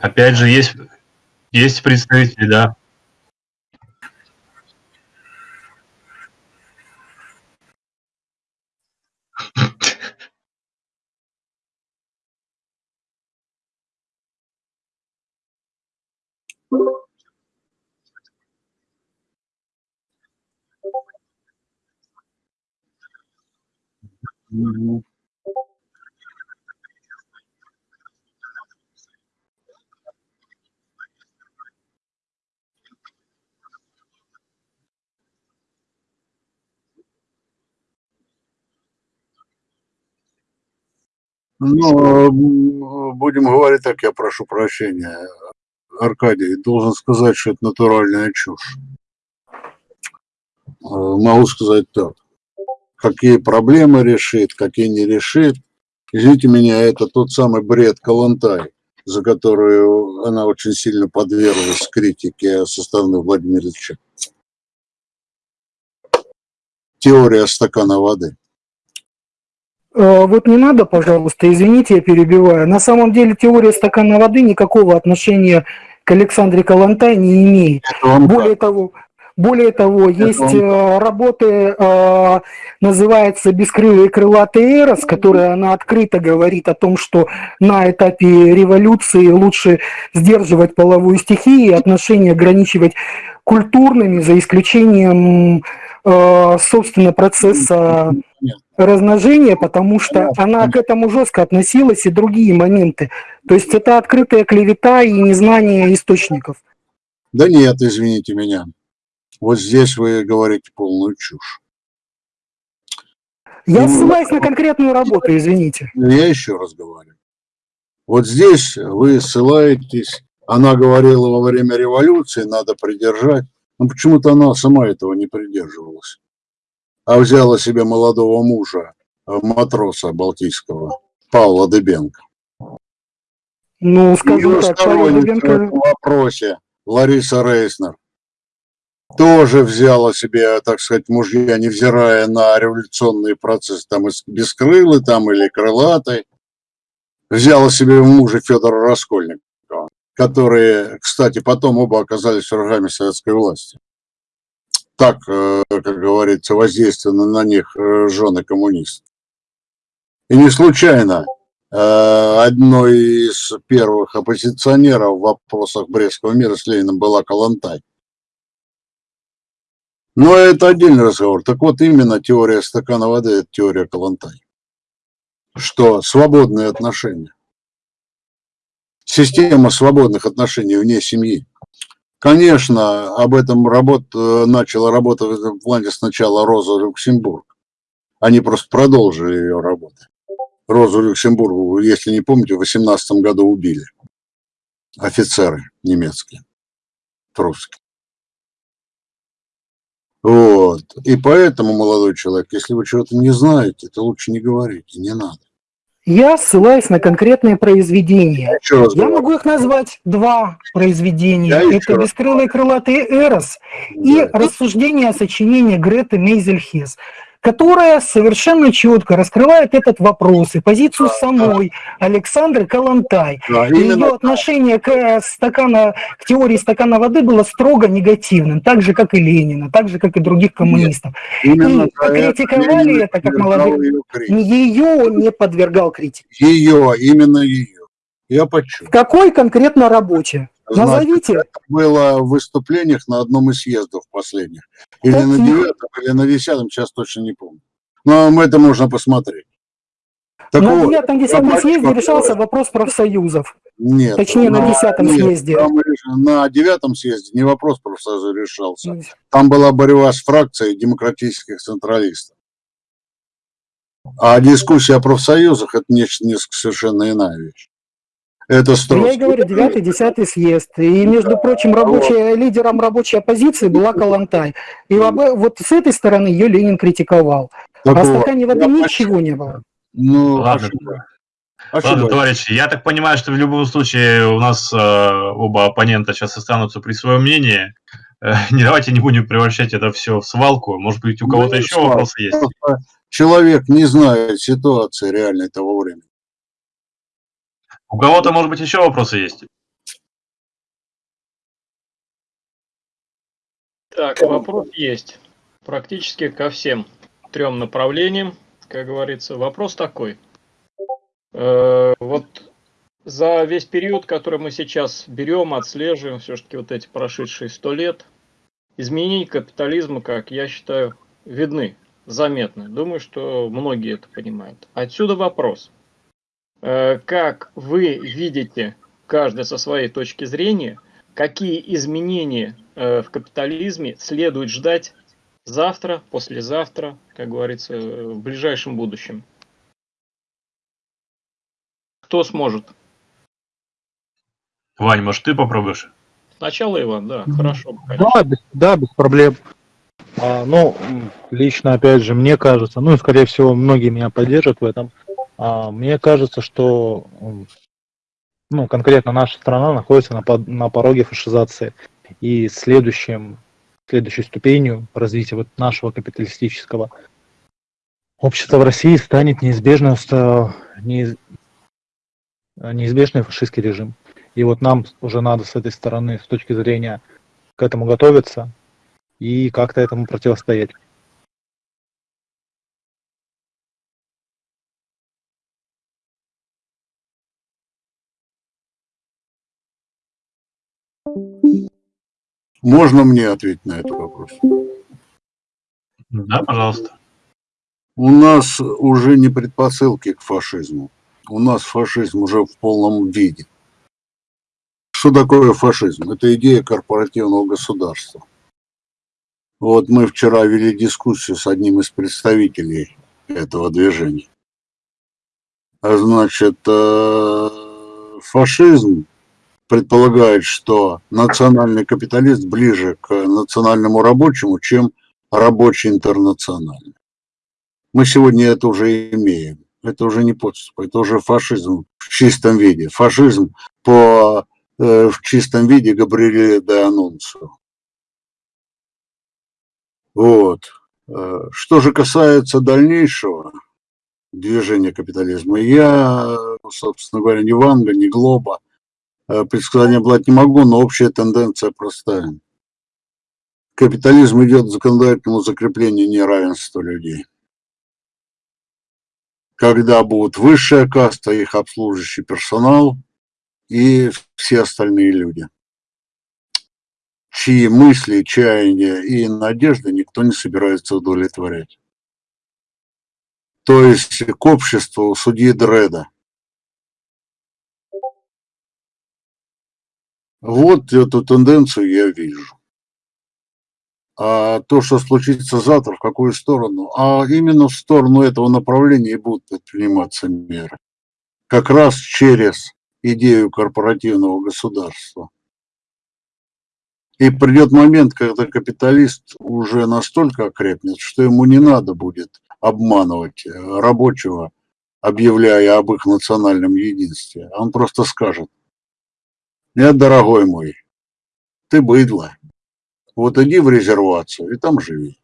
Опять же, есть, есть представители, да. Мгм. Ну, будем говорить так, я прошу прощения. Аркадий, должен сказать, что это натуральная чушь. Э, Могу сказать так. Какие проблемы решит, какие не решит. Извините меня, это тот самый бред Калантай, за которую она очень сильно подверглась критике со стороны Владимира Ильича. Теория стакана воды. Э, Вот не надо, пожалуйста, извините, я перебиваю. На самом деле теория стакана воды никакого отношения к Александре Калантай не имеет. Более того, Более того, есть э, работы, э, называется «Бескрылые крылатые эрос», которая она открыто говорит о том, что на этапе революции лучше сдерживать половую стихию и отношения ограничивать культурными, за исключением, э, собственно, процесса размножения, потому что она к этому жестко относилась и другие моменты. То есть это открытая клевета и незнание источников. Да нет, извините меня. Вот здесь вы говорите полную чушь. Я ссылаюсь на конкретную работу, извините. Я еще раз говорю. Вот здесь вы ссылаетесь, она говорила во время революции, надо придержать. Но почему-то она сама этого не придерживалась. А взяла себе молодого мужа, э, матроса балтийского, Павла Дыбенко. Ну, скажу Ее так, сторонница в Дыбенко... этом вопросе Лариса Рейснер тоже взяла себе, так сказать, мужья, невзирая на революционные процессы, там из бескрылый там или крылатый, взяла себе мужа Федора Раскольникова, которые, кстати, потом оба оказались врагами советской власти. Так, э, как говорится, воздействованы на них э, жены коммунистов. И не случайно э, одной из первых оппозиционеров в вопросах Брестского мира с Лениным была Калантай. Но это отдельный разговор. Так вот, именно теория стакана воды – это теория Калантай. Что свободные отношения. Система свободных отношений вне семьи. Конечно, об этом работ, э, начала работать в этом плане сначала Роза Люксембург. Они просто продолжили ее работу. Розу Люксембургу, если не помните, в 18 году убили. Офицеры немецкие, русские. Вот. И поэтому, молодой человек, если вы чего-то не знаете, то лучше не говорите, не надо. Я ссылаюсь на конкретные произведения. Я говорю. могу их назвать два произведения. Я Это раз «Бескрылый крылатый Эрос» и Да. рассуждение о сочинении Греты Мейзельхес, которая совершенно четко раскрывает этот вопрос и позицию самой Александры Калантай. Да, И именно ее отношение к, э, стакана, к теории стакана воды было строго негативным, так же, как и Ленина, так же, как и других коммунистов. Именно И критиковали Ленин это как молодых. ее не подвергал критике. Ее, именно ее. Я почему? В какой конкретно работе? Назовите. это было в выступлениях на одном из съездов последних. Или на Каких? девятом, или на десятом, сейчас точно не помню. Но это можно посмотреть. Так на вот, девятом я десятом съезде решался вопрос профсоюзов. Нет. Точнее, на на- десятом нет, съезде. там на девятом съезде не вопрос профсоюза решался. Там была борьба с фракцией демократических централистов. А дискуссия о профсоюзах – это нечто, несколько совершенно иная вещь. Это Я и Строцкий. говорю, девятый, десятый съезд. И, между прочим, рабочая, лидером рабочей оппозиции была Калантай. И вот с этой стороны ее Ленин критиковал. А Так в стакане воды я ничего не было. Ну, Ладно. ошибаюсь. Ладно, товарищи, я так понимаю, что в любом случае у нас э, оба оппонента сейчас останутся при своем мнении. Э, не давайте не будем превращать это все в свалку. Может быть, у Ну, кого-то не еще вопросы есть? Человек не знает ситуации реальной того времени. У кого-то, может быть, еще вопросы есть? Так, вопрос есть. Практически ко всем трем направлениям, как говорится. Вопрос такой. Э, вот за весь период, который мы сейчас берем, отслеживаем, все-таки вот эти прошедшие сто лет, изменения капитализма, как я считаю, видны, заметны. Думаю, что многие это понимают. Отсюда вопрос. Э, Как вы видите, каждый со своей точки зрения, какие изменения э, в капитализме следует ждать завтра, послезавтра, как говорится, э, в ближайшем будущем? Кто сможет? Вань, может, ты попробуешь? Сначала Иван, да, хорошо. конечно. Да, без, да, без проблем. А, ну, лично, опять же, мне кажется, ну и, скорее всего, многие меня поддержат в этом. А, мне кажется, что ну, конкретно наша страна находится на, на пороге фашизации. И следующим, следующей ступенью развития вот нашего капиталистического общества в России станет неизбежно, неиз- неизбежный фашистский режим. И вот нам уже надо с этой стороны, с точки зрения к этому готовиться, и как-то этому противостоять. Можно мне ответить на этот вопрос? Да, пожалуйста. У нас уже не предпосылки к фашизму. У нас фашизм уже в полном виде. Что такое фашизм? Это идея корпоративного государства. Вот мы вчера вели дискуссию с одним из представителей этого движения. А значит, э, фашизм предполагает, что национальный капиталист ближе к национальному рабочему, чем рабочий интернациональный. Мы сегодня это уже имеем. Это уже не подступ, это уже фашизм в чистом виде. Фашизм по, э, в чистом виде Габриэле де Анунцио. Вот. Э, что же касается дальнейшего движения капитализма, я, собственно говоря, ни Ванга, ни Глоба – предсказания брать не могу, но общая тенденция простая. Капитализм идет к законодательному закреплению неравенства людей. Когда будут высшая каста, их обслуживающий персонал и все остальные люди, чьи мысли, чаяния и надежды никто не собирается удовлетворять. То есть к обществу судьи Дреда – Вот эту тенденцию я вижу. А то, что случится завтра, в какую сторону? А именно в сторону этого направления и будут предприниматься меры. Как раз через идею корпоративного государства. И придет момент, когда капиталист уже настолько окрепнет, что ему не надо будет обманывать рабочего, объявляя об их национальном единстве. Он просто скажет, нет, дорогой мой, ты быдло. Вот иди в резервацию и там живи.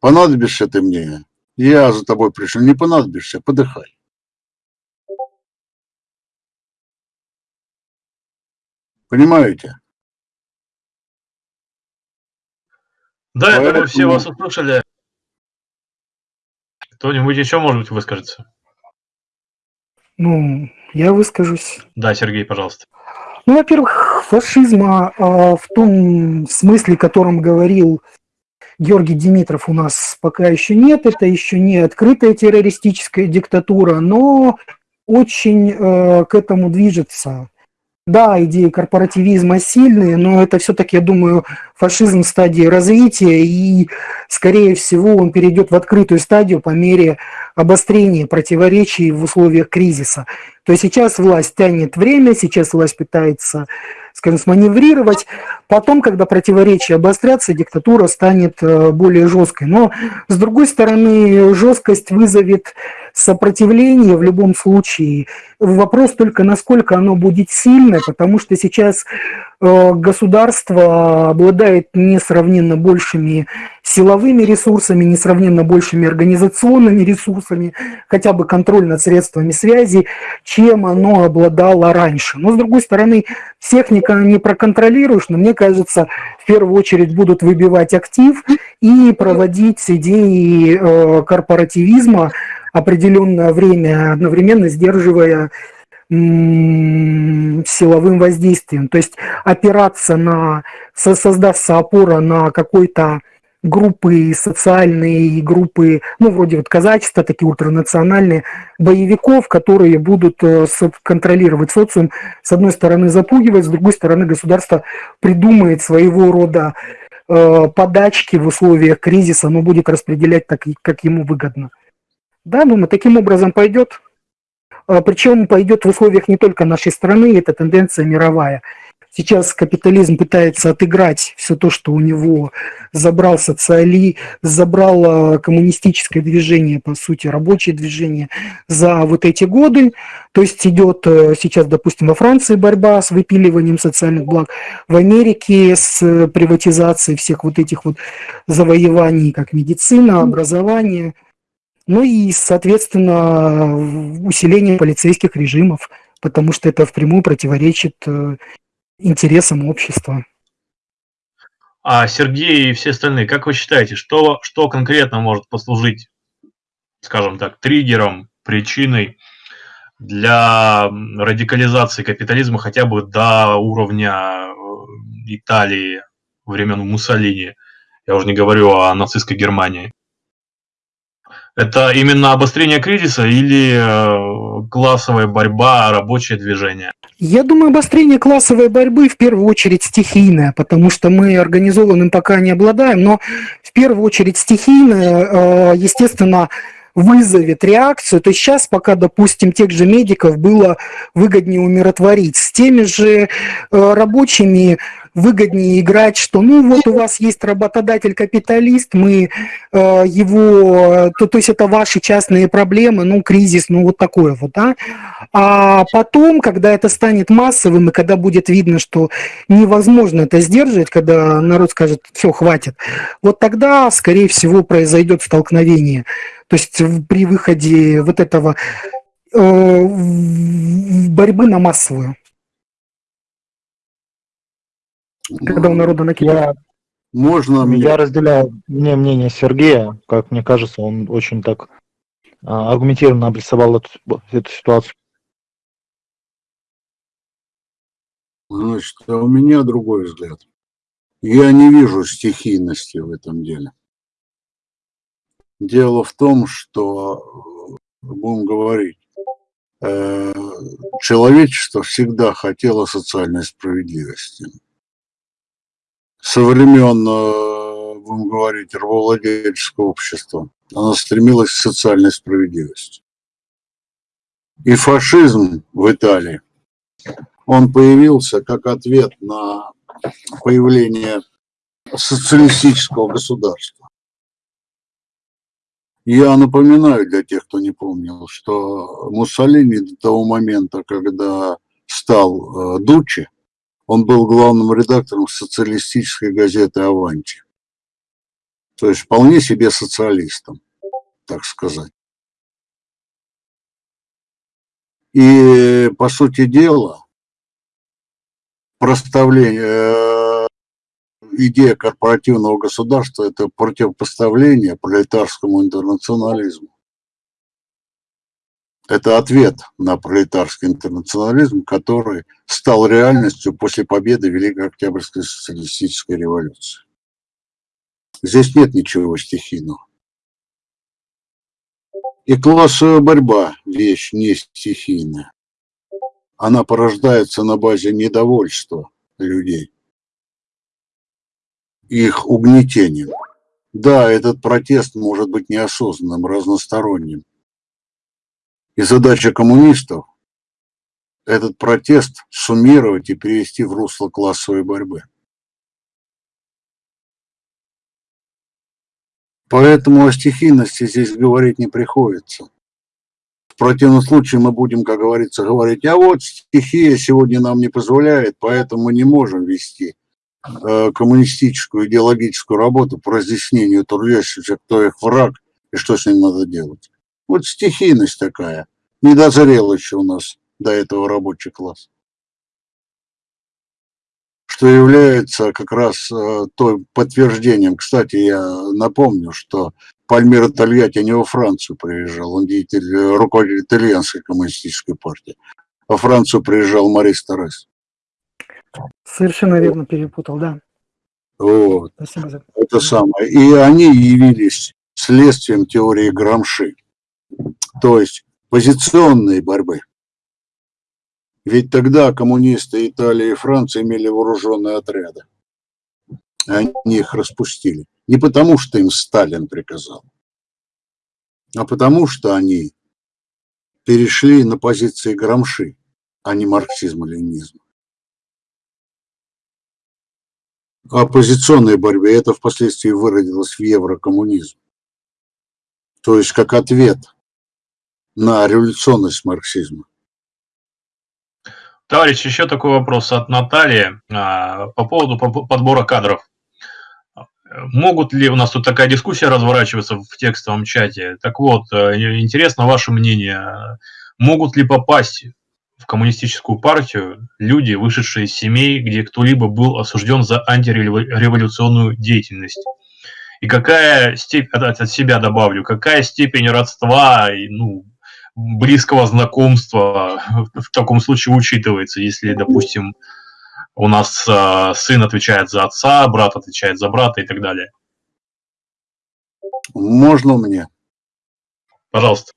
Понадобишься ты мне, я за тобой пришел. Не понадобишься, подыхай. Понимаете? Да, Поэтому... я думаю, все вас услышали. Кто-нибудь еще, может быть, выскажется? Ну, я выскажусь. Да, Сергей, пожалуйста. Ну, во-первых, фашизма а, в том смысле, о котором говорил Георгий Димитров, у нас пока еще нет. Это еще не открытая террористическая диктатура, но очень э, к этому движется. Да, идеи корпоративизма сильные, но это все-таки, я думаю, фашизм в стадии развития, и, скорее всего, он перейдет в открытую стадию по мере обострения противоречий в условиях кризиса. То есть сейчас власть тянет время, сейчас власть пытается, скажем, сманеврировать. Потом, когда противоречия обострятся, диктатура станет э, более жесткой. Но, с другой стороны, жесткость вызовет сопротивление в любом случае. Вопрос только, насколько оно будет сильное, потому что сейчас э, государство обладает несравненно большими силовыми ресурсами, несравненно большими организационными ресурсами, хотя бы контроль над средствами связи, чем оно обладало раньше. Но, с другой стороны, всех не проконтролируешь, но мне кажется, в первую очередь будут выбивать актив и проводить идеи э, корпоративизма, определенное время, одновременно сдерживая силовым воздействием. То есть опираться на, создастся опора на какой-то группы социальные, группы, ну, вроде вот казачества, такие ультранациональные, боевиков, которые будут э, контролировать социум, с одной стороны запугивать, с другой стороны государство придумает своего рода э, подачки в условиях кризиса, но будет распределять так, как ему выгодно. Да, думаю, таким образом пойдет. А, Причем пойдет в условиях не только нашей страны, это тенденция мировая. Сейчас капитализм пытается отыграть все то, что у него забрал социали, забрал а, коммунистическое движение, по сути, рабочее движение за вот эти годы. То есть идет э, сейчас, допустим, во Франции борьба с выпиливанием социальных благ, в Америке с приватизацией всех вот этих вот завоеваний, как медицина, образование, ну и, соответственно, усиление полицейских режимов, потому что это впрямую противоречит э, интересам общества. А Сергей и все остальные, как вы считаете, что, что конкретно может послужить, скажем так, триггером, причиной для радикализации капитализма хотя бы до уровня э, Италии времен Муссолини? Я уже не говорю о нацистской Германии. Это именно обострение кризиса или э, классовая борьба, рабочее движение? Я думаю, обострение классовой борьбы в первую очередь стихийное, потому что мы организованным пока не обладаем, но в первую очередь стихийное, э, естественно, вызовет реакцию. То есть сейчас пока, допустим, тех же медиков было выгоднее умиротворить. С теми же э, рабочими выгоднее играть, что ну вот у вас есть работодатель-капиталист, мы э, его, то, то есть это ваши частные проблемы, ну кризис, ну вот такое вот, да. А потом, когда это станет массовым и когда будет видно, что невозможно это сдерживать, когда народ скажет, все, хватит, вот тогда, скорее всего, произойдет столкновение. То есть при выходе вот этого э, борьбы на массовую. Когда у народа накидают. Можно мне? Я разделяю мне мнение Сергея, как мне кажется, он очень так а, аргументированно обрисовал эту, эту ситуацию. Значит, а у меня другой взгляд. Я не вижу стихийности в этом деле. Дело в том, что, будем говорить, э, человечество всегда хотело социальной справедливости со времен, э, будем говорить, рабовладельческого общества. Она стремилась к социальной справедливости. И фашизм в Италии, он появился как ответ на появление социалистического государства. Я напоминаю для тех, кто не помнил, что Муссолини до того момента, когда стал э, Дучи, он был главным редактором социалистической газеты «Аванти». То есть вполне себе социалистом, так сказать. И, по сути дела, проставление, э, идея корпоративного государства – это противопоставление пролетарскому интернационализму. Это ответ на пролетарский интернационализм, который стал реальностью после победы Великой Октябрьской социалистической революции. Здесь нет ничего стихийного. И классовая борьба – вещь не стихийная. Она порождается на базе недовольства людей, их угнетением. Да, этот протест может быть неосознанным, разносторонним, и задача коммунистов – этот протест суммировать и перевести в русло классовой борьбы. Поэтому о стихийности здесь говорить не приходится. В противном случае мы будем, как говорится, говорить, а вот стихия сегодня нам не позволяет, поэтому мы не можем вести коммунистическую идеологическую работу по разъяснению трудящихся, кто их враг и что с ним надо делать. Вот стихийность такая. Не дозрел еще у нас до этого рабочий класс. Что является как раз э, той подтверждением. Кстати, я напомню, что Пальмира Тольятти не во Францию приезжал, он деятель, э, руководитель итальянской коммунистической партии. Во Францию приезжал Марис Торрес. Совершенно верно перепутал, да. Вот. Спасибо за... Это самое. И они явились следствием теории Грамши. То есть позиционной борьбы. Ведь тогда коммунисты Италии и Франции имели вооруженные отряды. Они их распустили. Не потому, что им Сталин приказал, а потому, что они перешли на позиции Грамши, а не марксизма-ленинизма. Оппозиционной борьбе это впоследствии выродилось в еврокоммунизм. То есть как ответ на революционность марксизма. Товарищ, еще такой вопрос от Натальи а, по поводу подбора кадров. Могут ли, у нас тут такая дискуссия разворачиваться в текстовом чате, так вот, э, интересно ваше мнение, могут ли попасть в коммунистическую партию люди, вышедшие из семей, где кто-либо был осужден за антиреволюционную деятельность. И какая степень, от, от себя добавлю, какая степень родства, ну, близкого знакомства в таком случае учитывается, если, допустим, у нас э, сын отвечает за отца, брат отвечает за брата и так далее. Можно мне? Пожалуйста.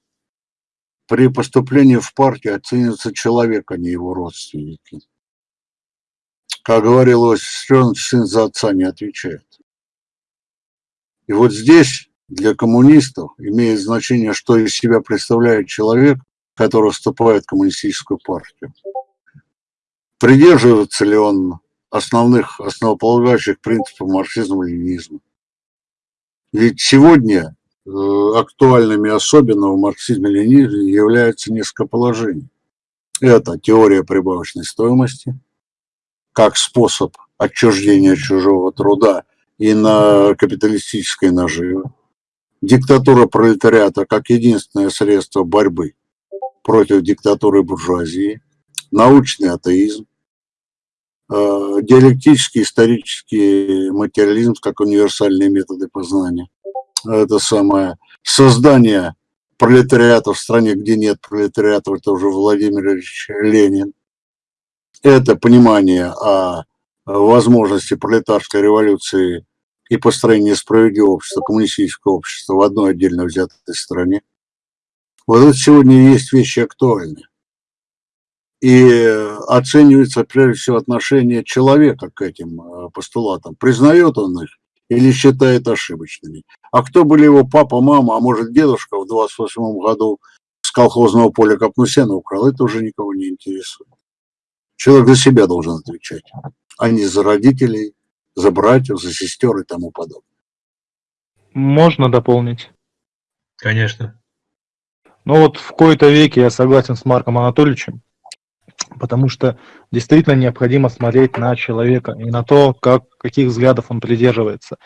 При поступлении в партию оценивается человек, а не его родственники. Как говорил Иосиф сын за отца не отвечает. И вот здесь для коммунистов имеет значение, что из себя представляет человек, который вступает в коммунистическую партию. Придерживается ли он основных, основополагающих принципов марксизма-ленинизма? Ведь сегодня актуальными особенно в марксизме-ленинизме являются несколько положений. Это теория прибавочной стоимости, как способ отчуждения чужого труда и на капиталистической наживе. Диктатура пролетариата как единственное средство борьбы против диктатуры буржуазии, научный атеизм, э, диалектический исторический материализм как универсальные методы познания. Это самое создание пролетариата в стране, где нет пролетариата, это уже Владимир Ильич Ленин. Это понимание о возможности пролетарской революции и построения справедливого общества, коммунистического общества в одной отдельно взятой стране. Вот это сегодня есть вещи актуальные. И оценивается прежде всего отношение человека к этим э, постулатам. Признает он их или считает ошибочными. А кто были его папа, мама, а может дедушка в 28 году с колхозного поля Капнусена украл, это уже никого не интересует. Человек за себя должен отвечать, а не за родителей, за братьев, за сестер и тому подобное. Можно дополнить? Конечно. Ну вот в кои-то веке я согласен с Марком Анатольевичем, потому что действительно необходимо смотреть на человека и на то, как, каких взглядов он придерживается.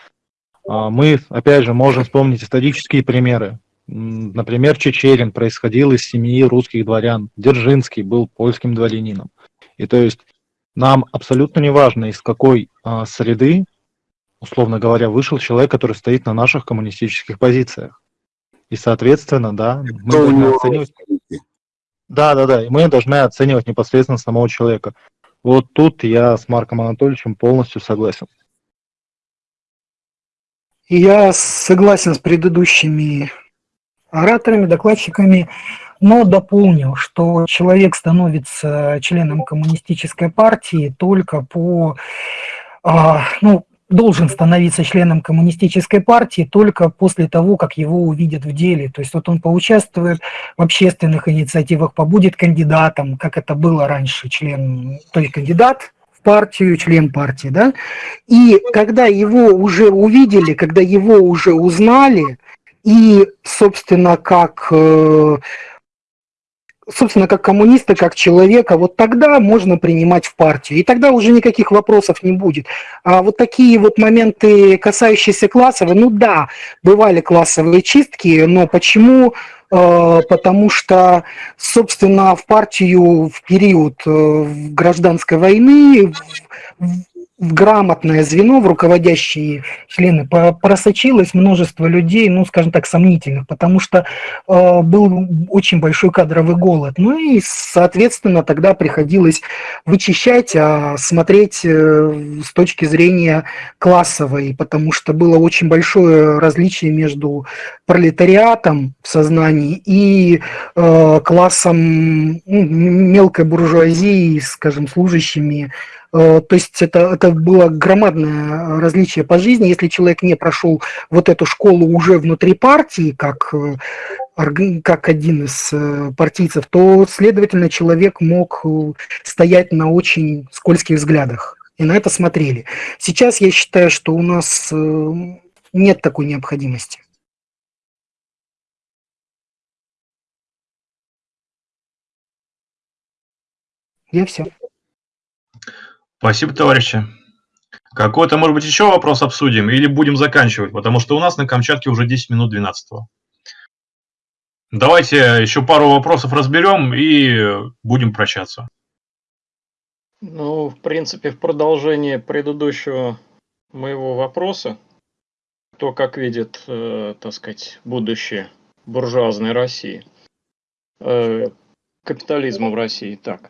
А, мы, опять же, можем вспомнить исторические примеры. Например, Чечерин происходил из семьи русских дворян, Дзержинский был польским дворянином. И то есть нам абсолютно не важно, из какой а, среды, условно говоря, вышел человек, который стоит на наших коммунистических позициях. И, соответственно, да, мы должны оценивать... Да, да, да, и мы должны оценивать непосредственно самого человека. Вот тут я с Марком Анатольевичем полностью согласен. Я согласен с предыдущими ораторами, докладчиками но дополнил, что человек становится членом коммунистической партии только по, а, ну, должен становиться членом коммунистической партии только после того, как его увидят в деле. То есть вот он поучаствует в общественных инициативах, побудет кандидатом, как это было раньше, член, то есть кандидат в партию, член партии, да, и когда его уже увидели, когда его уже узнали, и, собственно, как э, собственно, как коммуниста, как человека, вот тогда можно принимать в партию. И тогда уже никаких вопросов не будет. А вот такие вот моменты, касающиеся классовой, ну да, бывали классовые чистки, но почему? Э, потому что, собственно, в партию в период э, гражданской войны, в грамотное звено, в руководящие члены просочилось множество людей, ну, скажем так, сомнительных, потому что э, был очень большой кадровый голод. Ну и, соответственно, тогда приходилось вычищать, а смотреть э, с точки зрения классовой, потому что было очень большое различие между пролетариатом в сознании и э, классом ну, мелкой буржуазии, скажем, служащими то есть это, это было громадное различие по жизни. Если человек не прошел вот эту школу уже внутри партии, как, э, как один из э, партийцев, то, следовательно, человек мог стоять на очень скользких взглядах. И на это смотрели. Сейчас я считаю, что у нас нет такой необходимости. Я все. Спасибо, товарищи. Какой-то, может быть, еще вопрос обсудим или будем заканчивать, потому что у нас на Камчатке уже 10 минут 12 -го. Давайте еще пару вопросов разберем и будем прощаться. Ну, в принципе, в продолжение предыдущего моего вопроса, кто как видит, э, так сказать, будущее буржуазной России, э, капитализма в России, так,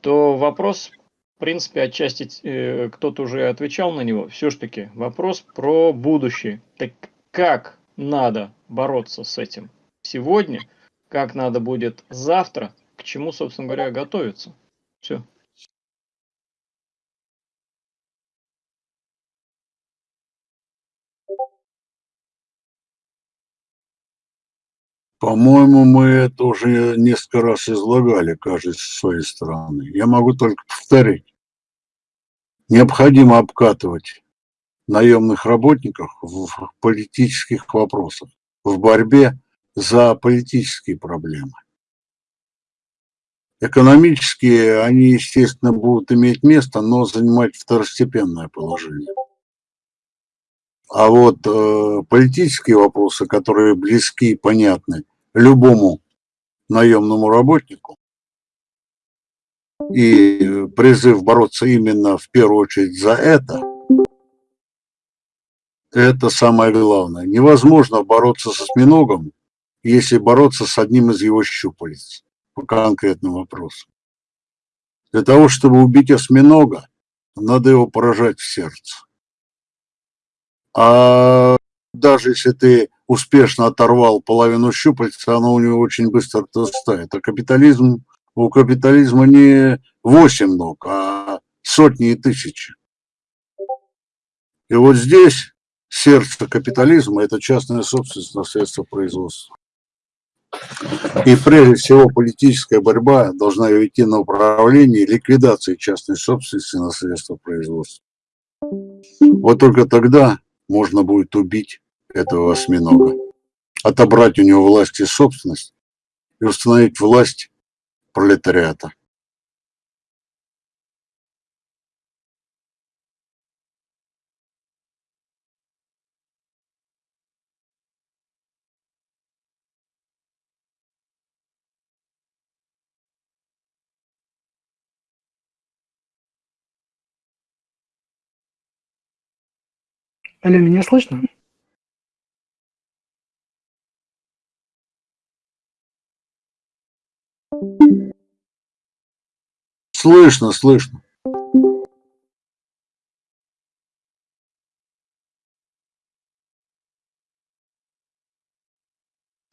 то вопрос, в принципе, отчасти э, кто-то уже отвечал на него. Все-таки вопрос про будущее. Так как надо бороться с этим сегодня, как надо будет завтра, к чему, собственно говоря, готовиться. Все. По-моему, мы это уже несколько раз излагали, каждый с своей стороны. Я могу только повторить. Необходимо обкатывать наемных работников в политических вопросах, в борьбе за политические проблемы. Экономические, они, естественно, будут иметь место, но занимать второстепенное положение. А вот э, политические вопросы, которые близки и понятны любому наемному работнику, и призыв бороться именно в первую очередь за это, это самое главное. Невозможно бороться со осьминогом, если бороться с одним из его щупалец по конкретным вопросам. Для того, чтобы убить осьминога, надо его поражать в сердце. А даже если ты успешно оторвал половину щупальца, оно у него очень быстро отрастает. А капитализм, у капитализма не 8 ног, а сотни и тысячи. И вот здесь сердце капитализма – это частная собственность на средства производства. И прежде всего политическая борьба должна идти на управление ликвидации частной собственности на средства производства. Вот только тогда можно будет убить этого осьминога, отобрать у него власть и собственность и установить власть пролетариата. Алло, меня слышно? Слышно, слышно.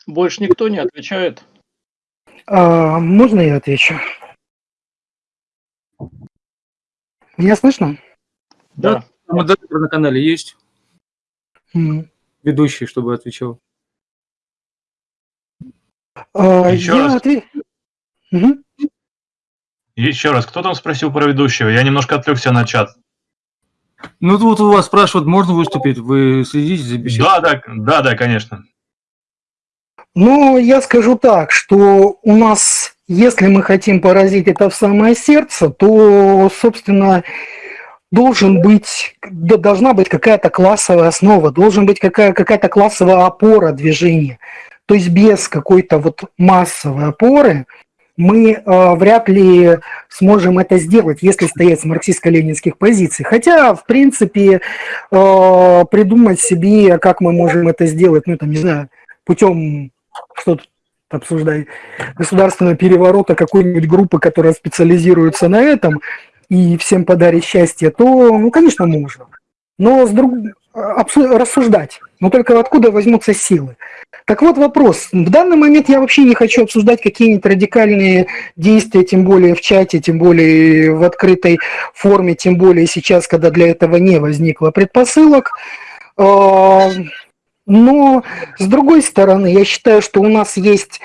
Больше никто не отвечает. А, можно я отвечу? Меня слышно? Да. Модератор на канале есть? М. Ведущий, чтобы отвечал. А, Еще я раз. отве- Мгм. Еще раз, кто там спросил про ведущего? Я немножко отвлекся на чат. Ну, тут у вас спрашивают, можно выступить? Вы следите за беседой? Да, да, да, да, конечно. Ну, я скажу так, что у нас, если мы хотим поразить это в самое сердце, то, собственно, должен быть, должна быть какая-то классовая основа, должен быть какая- какая-то классовая опора движения. То есть без какой-то вот массовой опоры мы э, вряд ли сможем это сделать, если стоять с марксистско-ленинских позиций. Хотя, в принципе, э, придумать себе, как мы можем это сделать, ну, там, не знаю, путем что тут обсуждать, государственного переворота какой-нибудь группы, которая специализируется на этом, и всем подарит счастье, то, ну, конечно, можно. Но с друг... абсу- рассуждать, но только откуда возьмутся силы. Так вот вопрос. В данный момент я вообще не хочу обсуждать какие-нибудь радикальные действия, тем более в чате, тем более в открытой форме, тем более сейчас, когда для этого не возникло предпосылок. А, Но, с другой стороны, я считаю, что у нас есть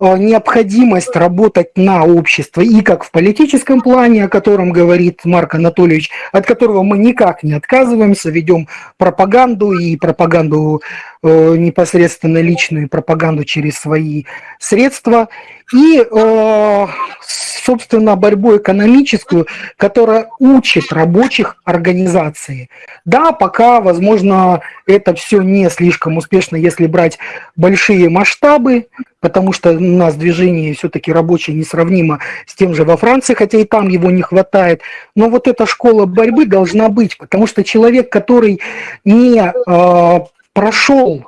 необходимость работать на общество и как в политическом плане, о котором говорит Марк Анатольевич, от которого мы никак не отказываемся, ведем пропаганду и пропаганду э, непосредственно личную пропаганду через свои средства, и, э, собственно, борьбу экономическую, которая учит рабочих организации. Да, пока, возможно, это все не слишком успешно, если брать большие масштабы, потому что у нас движение все-таки рабочее несравнимо с тем же во Франции, хотя и там его не хватает. Но вот эта школа борьбы должна быть, потому что человек, который не э, прошел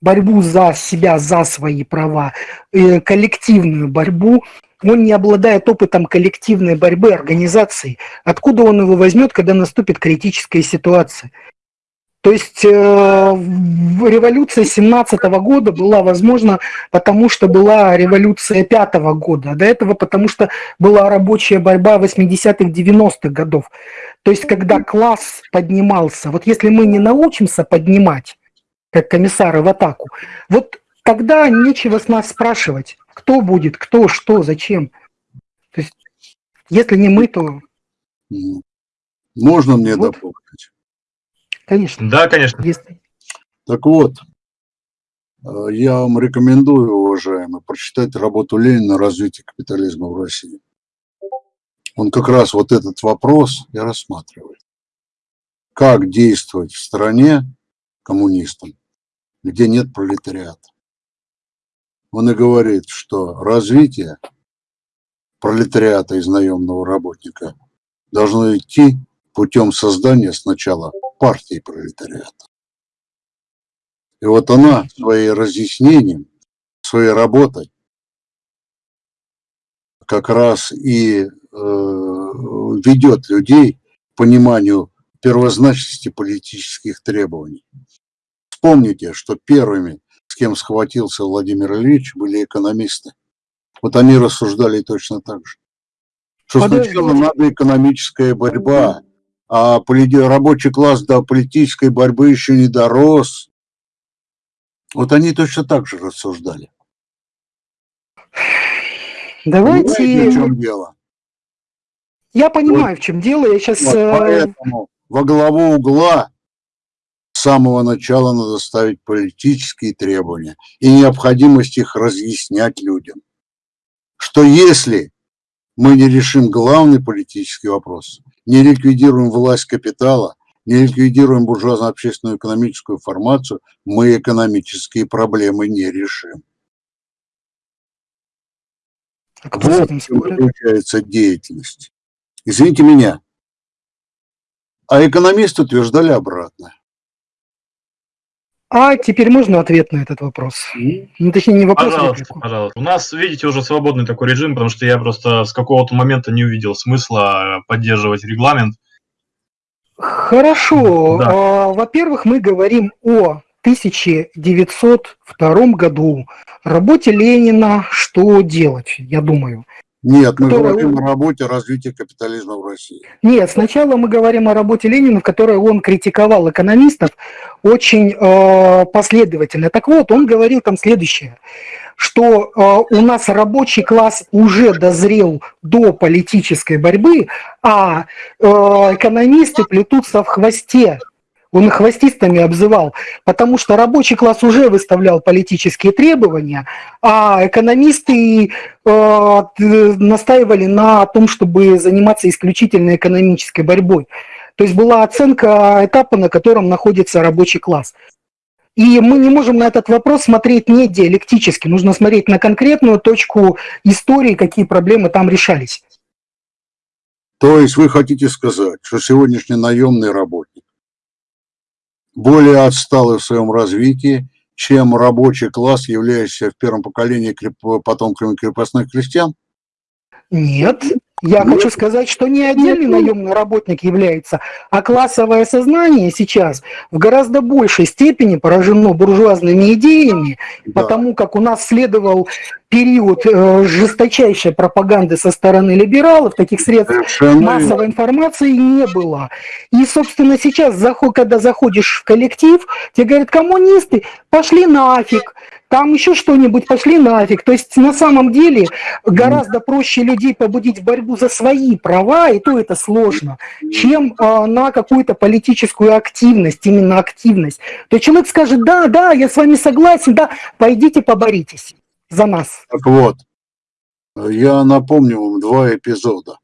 борьбу за себя, за свои права, э, коллективную борьбу, он не обладает опытом коллективной борьбы организации. Откуда он его возьмет, когда наступит критическая ситуация? То есть э, революция 17 года была возможна, потому что была революция 5 года, а до этого потому что была рабочая борьба 80-х, 90-х годов. То есть когда класс поднимался, вот если мы не научимся поднимать, как комиссары в атаку, вот тогда нечего с нас спрашивать, кто будет, кто, что, зачем. То есть если не мы, то... Можно мне вот. дополнить? Конечно. Да, конечно. Если... Так вот, э, я вам рекомендую, уважаемые, прочитать работу Ленина «Развитие капитализма в России». Он как раз вот этот вопрос и рассматривает. Как действовать в стране коммунистам, где нет пролетариата. Он и говорит, что развитие пролетариата из наемного работника должно идти путем создания сначала партии пролетариата. И вот она своим разъяснением, своей работой как раз и э, ведет людей к пониманию первозначности политических требований. Вспомните, что первыми, с кем схватился Владимир Ильич, были экономисты. Вот они рассуждали точно так же. Что сначала надо экономическая борьба, а рабочий класс до политической борьбы еще не дорос. Вот они точно так же рассуждали. Давайте... Понимаете, в чем дело? Я понимаю, вот. в чем дело. Я сейчас... Вот, э, поэтому во главу угла самого начала надо ставить политические требования и необходимость их разъяснять людям. Что если мы не решим главный политический вопрос, не ликвидируем власть капитала, не ликвидируем буржуазно-общественную экономическую формацию, мы экономические проблемы не решим. А кто вот заключается деятельность. Извините меня. А экономисты утверждали обратное. А теперь можно ответ на этот вопрос? Ну, точнее, не вопрос, а пожалуйста, а пожалуйста. У нас, видите, уже свободный такой режим, потому что я просто с какого-то момента не увидел смысла поддерживать регламент. Хорошо. Да. А, во-первых, мы говорим о 1902 году, работе Ленина «Что делать?», я думаю. Нет, мы которая... говорим о работе развития капитализма в России. Нет, сначала мы говорим о работе Ленина, в которой он критиковал экономистов очень э, последовательно. Так вот, он говорил там следующее, что э, у нас рабочий класс уже дозрел до политической борьбы, а э, экономисты плетутся в хвосте он их хвостистами обзывал, потому что рабочий класс уже выставлял политические требования, а экономисты э, настаивали на том, чтобы заниматься исключительно экономической борьбой. То есть была оценка этапа, на котором находится рабочий класс. И мы не можем на этот вопрос смотреть не диалектически, нужно смотреть на конкретную точку истории, какие проблемы там решались. То есть вы хотите сказать, что сегодняшний наемный работник более отсталый в своем развитии, чем рабочий класс, являющийся в первом поколении потомками крепостных крестьян? Нет, я хочу сказать, что не отдельный наемный работник является, а классовое сознание сейчас в гораздо большей степени поражено буржуазными идеями, да. потому как у нас следовал период э, жесточайшей пропаганды со стороны либералов, таких средств Совершенно массовой информации не было. И, собственно, сейчас, когда заходишь в коллектив, тебе говорят, коммунисты, пошли нафиг, там еще что-нибудь, пошли нафиг. То есть на самом деле гораздо проще людей побудить в борьбу за свои права, и то это сложно, чем а, на какую-то политическую активность, именно активность. То есть человек скажет, да, да, я с вами согласен, да, пойдите поборитесь за нас. Так вот, я напомню вам два эпизода.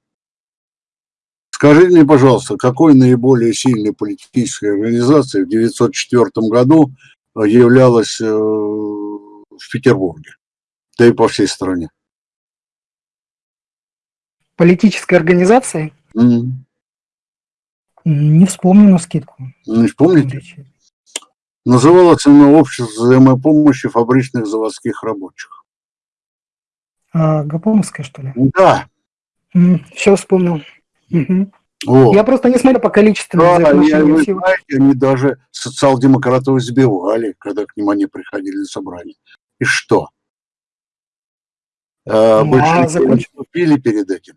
Скажите мне, пожалуйста, какой наиболее сильной политической организацией в 1904 году э, являлась э, в Петербурге, да и по всей стране? Политической организацией? Mm. Не вспомню на скидку. Не вспомните? Называлось оно «Общество взаимопомощи фабричных заводских рабочих». А, Гапоновская, что ли? Да. Все вспомнил. Угу. Вот. Я просто не смотрю по количеству да, я, вы знаете, они даже социал-демократов избивали, когда к ним они приходили на собрание. И что? А, ну, а закончили перед этим?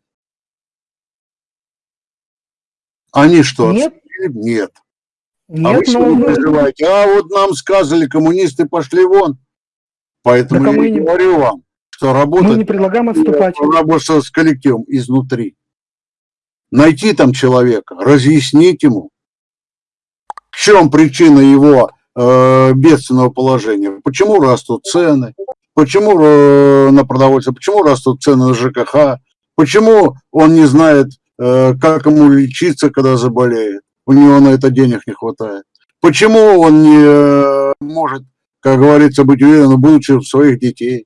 Они что, Нет. Нет. Нет, а вы сегодня но... переживаете, а вот нам сказали, коммунисты пошли вон. Поэтому я не говорю вам, что работать... Мы не предлагаем отступать. Работать с коллективом изнутри найти там человека, разъяснить ему, в чем причина его э, бедственного положения, почему растут цены, почему э, на продовольствие, почему растут цены на ЖКХ, почему он не знает, э, как ему лечиться, когда заболеет, у него на это денег не хватает, почему он не э, может, как говорится, быть уверенным в будущем своих детей.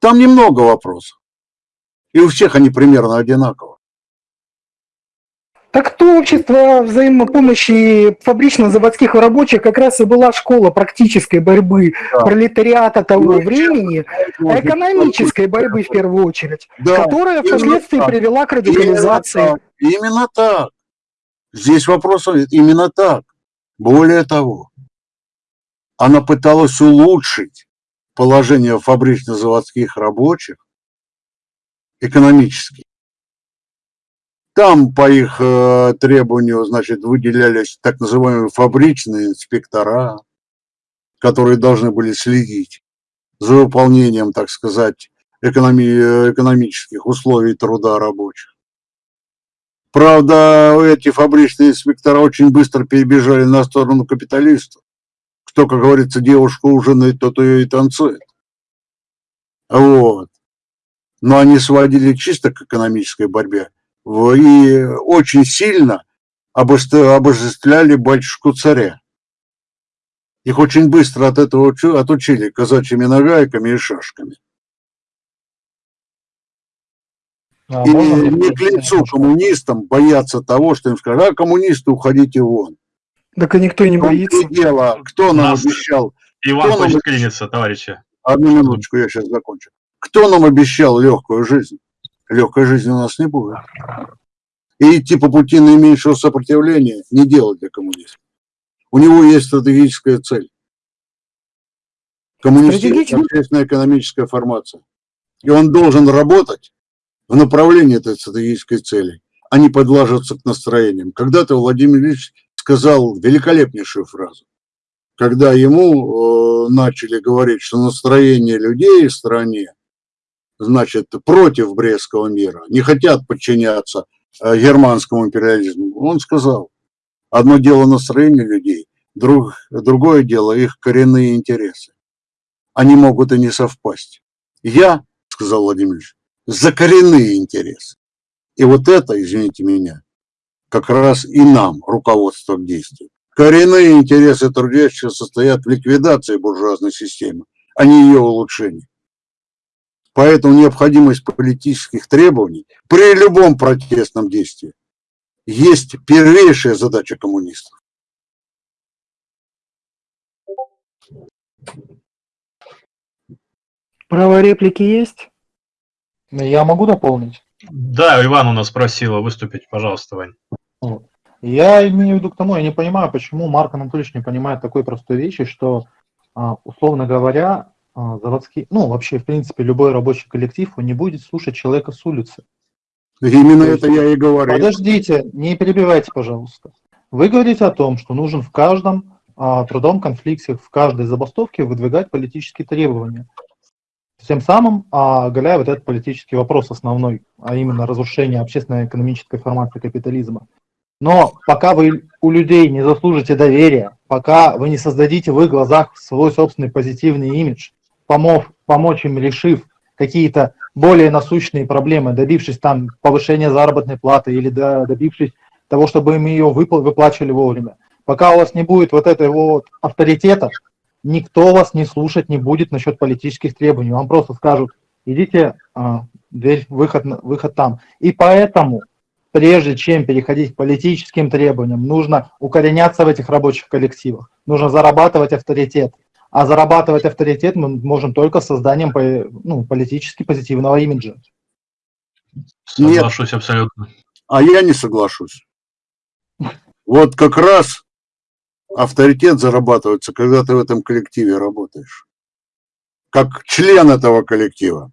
Там немного вопросов. И у всех они примерно одинаковые. Так то общество взаимопомощи фабрично-заводских рабочих как раз и была школа практической борьбы да. пролетариата того ну, времени, а экономической борьбы в первую очередь, да. которая впоследствии так. привела к радикализации. Именно так. именно так. Здесь вопрос именно так. Более того, она пыталась улучшить положение фабрично-заводских рабочих экономически. Там по их э, требованию, значит, выделялись так называемые фабричные инспектора, которые должны были следить за выполнением, так сказать, экономи экономических условий труда рабочих. Правда, эти фабричные инспектора очень быстро перебежали на сторону капиталистов. Кто, как говорится, девушку ужинает, тот ее и танцует. Вот. Но они сводили чисто к экономической борьбе и очень сильно обожествляли батюшку царя. Их очень быстро от этого отучили казачьими нагайками и шашками. А и не к лицу коммунистам бояться того, что им скажут, а коммунисты, уходите вон. Так и никто не боится. И дело, кто нам Нас обещал... Иван кто хочет нам... клиниться, товарищи. Одну минуточку, я сейчас закончу. Кто нам обещал легкую жизнь? Легкой жизни у нас не будет. И идти по пути наименьшего сопротивления не делать для коммунизма. У него есть стратегическая цель. Коммунистическая общественная экономическая формация. И он должен работать в направлении этой стратегической цели, а не подлаживаться к настроениям. Когда-то Владимир Ильич сказал великолепнейшую фразу. Когда ему э, начали говорить, что настроение людей в стране значит, против Брестского мира, не хотят подчиняться э, германскому империализму. Он сказал, одно дело настроение людей, друг, другое дело их коренные интересы. Они могут и не совпасть. Я, сказал Владимир Ильич, за коренные интересы. И вот это, извините меня, как раз и нам руководство к действию. Коренные интересы трудящихся состоят в ликвидации буржуазной системы, а не ее улучшении. Поэтому необходимость политических требований при любом протестном действии есть первейшая задача коммунистов. Право реплики есть? Я могу дополнить? Да, Иван у нас просила выступить, пожалуйста, Вань. Я имею в виду к тому, я не понимаю, почему Марк Анатольевич не понимает такой простой вещи, что, а, условно говоря, заводские, ну, вообще, в принципе, любой рабочий коллектив, он не будет слушать человека с улицы. Именно есть, это я и говорю. Подождите, не перебивайте, пожалуйста. Вы говорите о том, что нужен в каждом а, трудом конфликте в каждой забастовке выдвигать политические требования. Тем самым а, оголяя вот этот политический вопрос основной, а именно разрушение общественно-экономической формации капитализма. Но пока вы у людей не заслужите доверия, пока вы не создадите в их глазах свой собственный позитивный имидж, помог, помочь им решив какие-то более насущные проблемы, добившись там повышения заработной платы или добившись того, чтобы им ее выпла выплачивали вовремя. Пока у вас не будет вот этого вот авторитета, никто вас не слушать не будет насчет политических требований. Вам просто скажут, идите, а, дверь, выход, выход там. И поэтому, прежде чем переходить к политическим требованиям, нужно укореняться в этих рабочих коллективах, нужно зарабатывать авторитет. А зарабатывать авторитет мы можем только созданием ну, политически позитивного имиджа. Соглашусь Нет. абсолютно. А я не соглашусь. Вот как раз авторитет зарабатывается, когда ты в этом коллективе работаешь. Как член этого коллектива.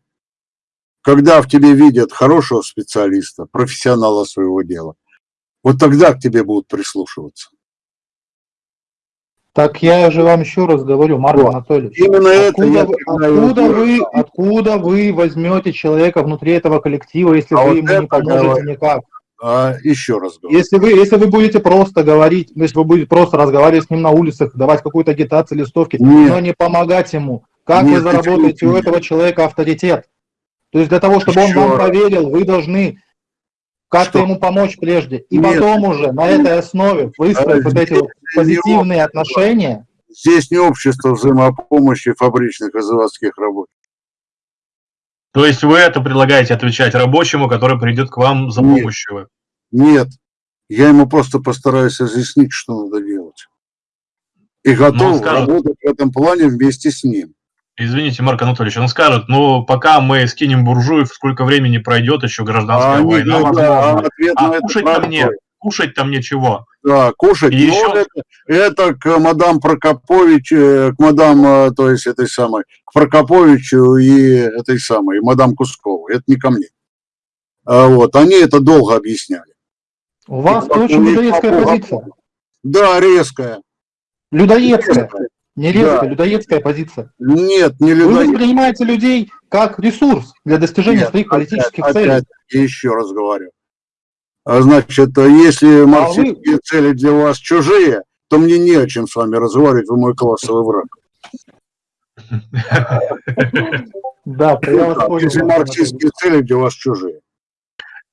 Когда в тебе видят хорошего специалиста, профессионала своего дела, вот тогда к тебе будут прислушиваться. Так я же вам еще раз говорю, Марк вот. Анатольевич. Именно откуда, это вы, откуда, вы, откуда вы возьмете человека внутри этого коллектива, если а вы вот ему не поможете говорю. никак? А, еще раз говорю. Если вы, если вы будете просто говорить, если вы будете просто разговаривать с ним на улицах, давать какую-то агитацию, листовки, нет. но не помогать ему, как нет, вы заработаете у этого человека авторитет? То есть для того, чтобы еще он вам раз. поверил, вы должны как-то ему помочь прежде. И нет. потом уже на этой основе выстроить а, вот эти вот позитивные не отношения. Здесь не общество взаимопомощи фабричных и заводских рабочих. То есть вы это предлагаете отвечать рабочему, который придет к вам за нет, помощью? Нет, я ему просто постараюсь разъяснить, что надо делать. И готов скажет, работать в этом плане вместе с ним. Извините, Марк Анатольевич, он скажет, ну, пока мы скинем буржуев, сколько времени пройдет еще гражданская а война, не, возможно. Да, ответ а кушать-то мне, кушать-то мне чего? Да, кушать. И еще... это, это к мадам Прокопович, э, к мадам, э, то есть этой самой, к Прокоповичу и этой самой, мадам Кускову. Это не ко мне. А вот, они это долго объясняли. У вас очень людоедская позиция. Да, резкая. Людоедская. Не резкая, да. людоедская позиция. Нет, не людоедская. Вы воспринимаете людей как ресурс для достижения Нет, своих политических опять, целей. Опять, еще раз говорю. А значит, если марксистские а вы... цели для вас чужие, то мне не о чем с вами разговаривать, вы мой классовый враг. Да, я вас понял. Если марксистские цели для вас чужие.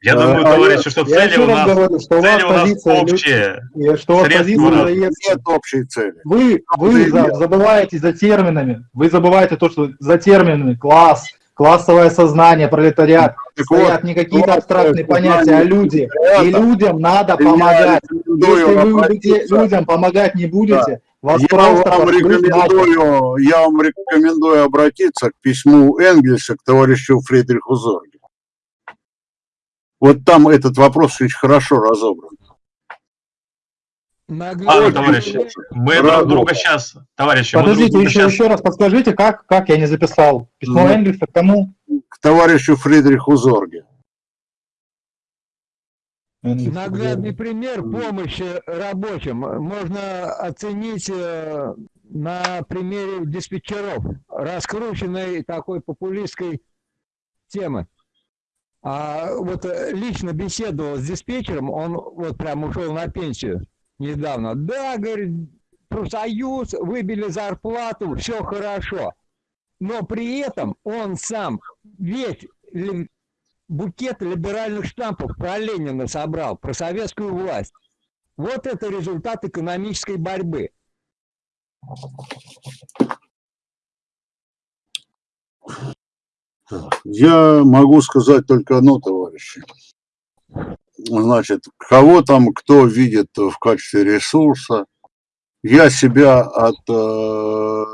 Я думаю, а товарищи, что цели у нас, говорю, что цели у нас общие. Что у вас позиция нет общей цели. Вы, вы забываете за терминами, вы забываете то, что за терминами класс, классовое сознание, пролетариат, так стоят вот, не какие-то абстрактные понятия, а люди. Это, и людям надо помогать. Если вы будете людям помогать не будете, вас я просто вам рекомендую, Я вам рекомендую обратиться к письму Энгельса к товарищу Фридриху Зорге. Вот там этот вопрос очень хорошо разобран. А, товарищи, мы друг друга сейчас, товарищи, Подождите, еще, сейчас... еще раз подскажите, как, как я не записал? Письмо ну, Энгельса к кому? К товарищу Фридриху Зорге. Наглядный пример помощи рабочим можно оценить э, на примере диспетчеров, раскрученной такой популистской темы. А вот э, лично беседовал с диспетчером, он вот прям ушел на пенсию недавно. Да, говорит, профсоюз, выбили зарплату, все хорошо. Но при этом он сам весь букет либеральных штампов про Ленина собрал, про советскую власть. Вот это результат экономической борьбы. Я могу сказать только одно, товарищи. Значит, кого там кто видит в качестве ресурса, я себя от э,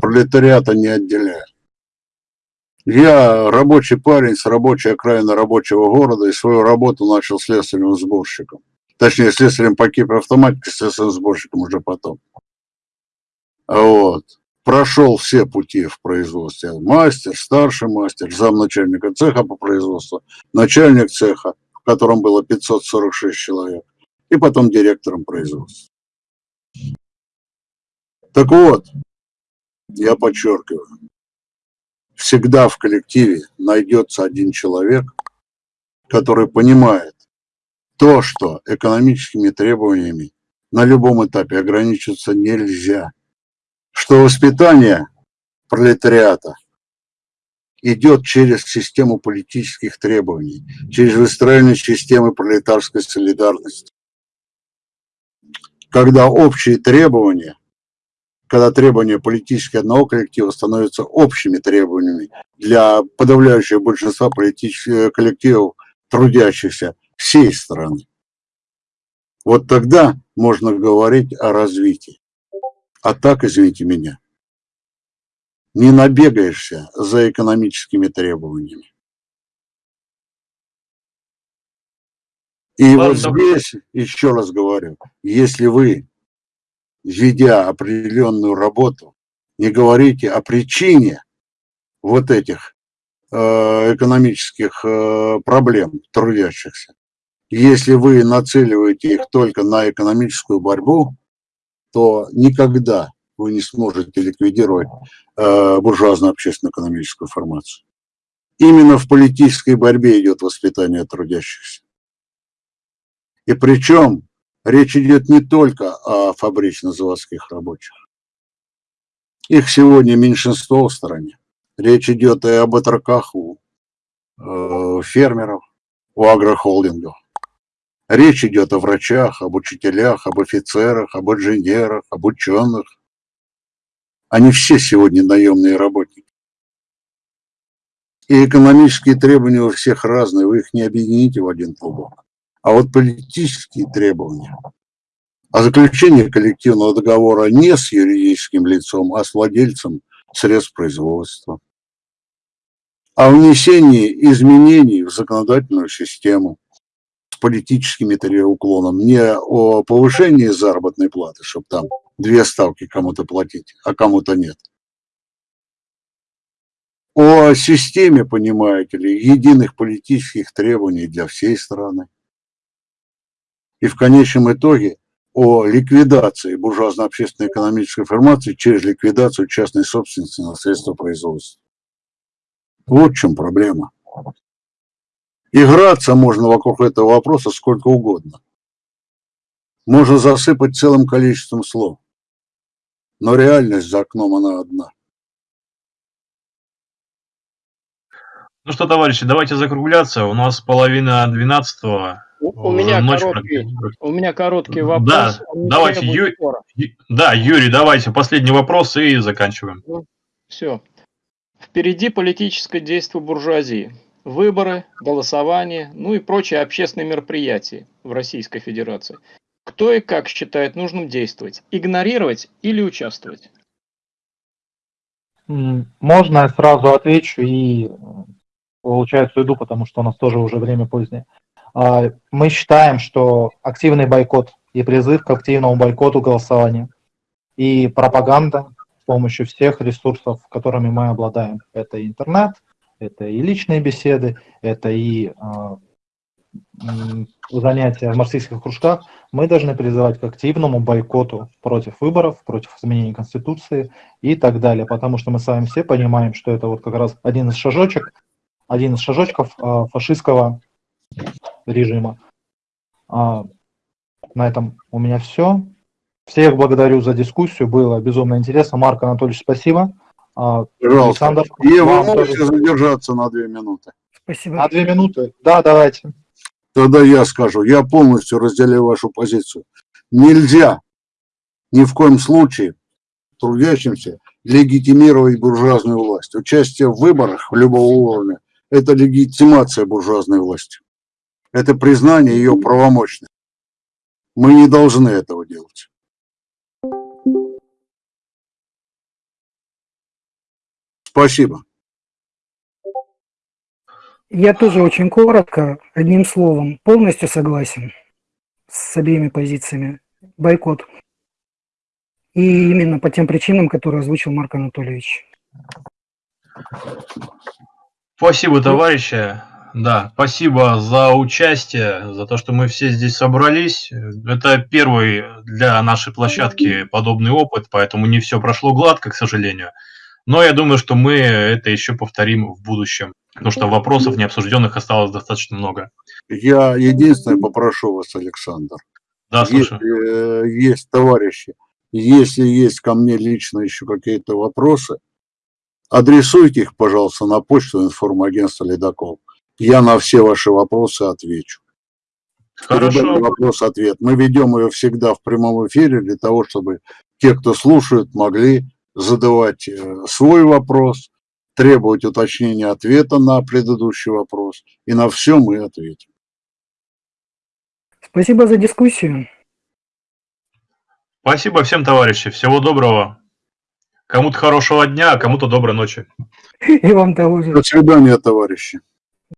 пролетариата не отделяю. Я рабочий парень с рабочей окраины рабочего города и свою работу начал следственным сборщиком. Точнее, следствием по кипроавтоматике, следственным сборщиком уже потом. Вот. Прошел все пути в производстве. Мастер, старший мастер, замначальника цеха по производству, начальник цеха, в котором было 546 человек, и потом директором производства. Так вот, я подчеркиваю, всегда в коллективе найдется один человек, который понимает то, что экономическими требованиями на любом этапе ограничиться нельзя, что воспитание пролетариата идет через систему политических требований, через выстроение системы пролетарской солидарности. Когда общие требования, когда требования политических одного коллектива становятся общими требованиями для подавляющего большинства политических коллективов, трудящихся всей страны. Вот тогда можно говорить о развитии. А так, извините меня, не набегаешься за экономическими требованиями. И Ладно, вот здесь, еще раз говорю, если вы, ведя определенную работу, не говорите о причине вот этих э, экономических э, проблем трудящихся, если вы нацеливаете их только на экономическую борьбу, то никогда вы не сможете ликвидировать э, буржуазную общественно-экономическую формацию. Именно в политической борьбе идет воспитание трудящихся. И причем речь идет не только о фабрично-заводских рабочих. Их сегодня меньшинство в стране. Речь идет и об отроках у э, фермеров, у агрохолдингов. Речь идет о врачах, об учителях, об офицерах, об инженерах, об ученых. Они все сегодня наемные работники. И экономические требования у всех разные, вы их не объедините в один клубок. А вот политические требования о заключении коллективного договора не с юридическим лицом, а с владельцем средств производства, о внесении изменений в законодательную систему с политическим уклоном, не о повышении заработной платы, чтобы там две ставки кому-то платить, а кому-то нет. О системе, понимаете ли, единых политических требований для всей страны. И в конечном итоге о ликвидации буржуазно-общественной экономической формации через ликвидацию частной собственности на средства производства. Вот в чем проблема. Играться можно вокруг этого вопроса сколько угодно. Можно засыпать целым количеством слов. Но реальность за окном, она одна. Ну что, товарищи, давайте закругляться. У нас половина двенадцатого. У, у меня ночь короткий, у меня короткий вопрос. Да, давайте, Ю... да, Юрий, давайте последний вопрос и заканчиваем. Ну, все. Впереди политическое действие буржуазии. Выборы, голосование, ну и прочие общественные мероприятия в Российской Федерации. Кто и как считает нужным действовать? Игнорировать или участвовать? Можно я сразу отвечу и, получается, уйду, потому что у нас тоже уже время позднее. А, мы считаем, что активный бойкот и призыв к активному бойкоту голосования и пропаганда с помощью всех ресурсов, которыми мы обладаем. Это интернет, это и личные беседы, это и а, занятия в марксистских кружках, мы должны призывать к активному бойкоту против выборов, против изменения Конституции и так далее, потому что мы с вами все понимаем, что это вот как раз один из шажочек, один из шажочков а, фашистского режима. А, на этом у меня все. Всех благодарю за дискуссию, было безумно интересно. Марк Анатольевич, спасибо. А, Пожалуйста. Александр, и вы можете тоже... задержаться на две минуты. Спасибо. На две минуты? Да, давайте. Тогда я скажу, я полностью разделяю вашу позицию. Нельзя ни в коем случае трудящимся легитимировать буржуазную власть. Участие в выборах любого уровня – это легитимация буржуазной власти. Это признание ее правомощности. Мы не должны этого делать. Спасибо. Я тоже очень коротко, одним словом, полностью согласен с обеими позициями. Бойкот. И именно по тем причинам, которые озвучил Марк Анатольевич. Спасибо, товарищи. Да, спасибо за участие, за то, что мы все здесь собрались. Это первый для нашей площадки подобный опыт, поэтому не все прошло гладко, к сожалению. Но я думаю, что мы это еще повторим в будущем, потому что вопросов необсужденных осталось достаточно много. Я единственное попрошу вас, Александр. Да, слушаю. Если э, есть товарищи, если есть ко мне лично еще какие-то вопросы, адресуйте их, пожалуйста, на почту информагентства «Ледокол». Я на все ваши вопросы отвечу. Хорошо. Вопрос-ответ. Мы ведем ее всегда в прямом эфире для того, чтобы те, кто слушают, могли задавать э, свой вопрос, требовать уточнения ответа на предыдущий вопрос. И на все мы ответим. Спасибо за дискуссию. Спасибо всем, товарищи. Всего доброго. Кому-то хорошего дня, а кому-то доброй ночи. И вам того же. До свидания, товарищи.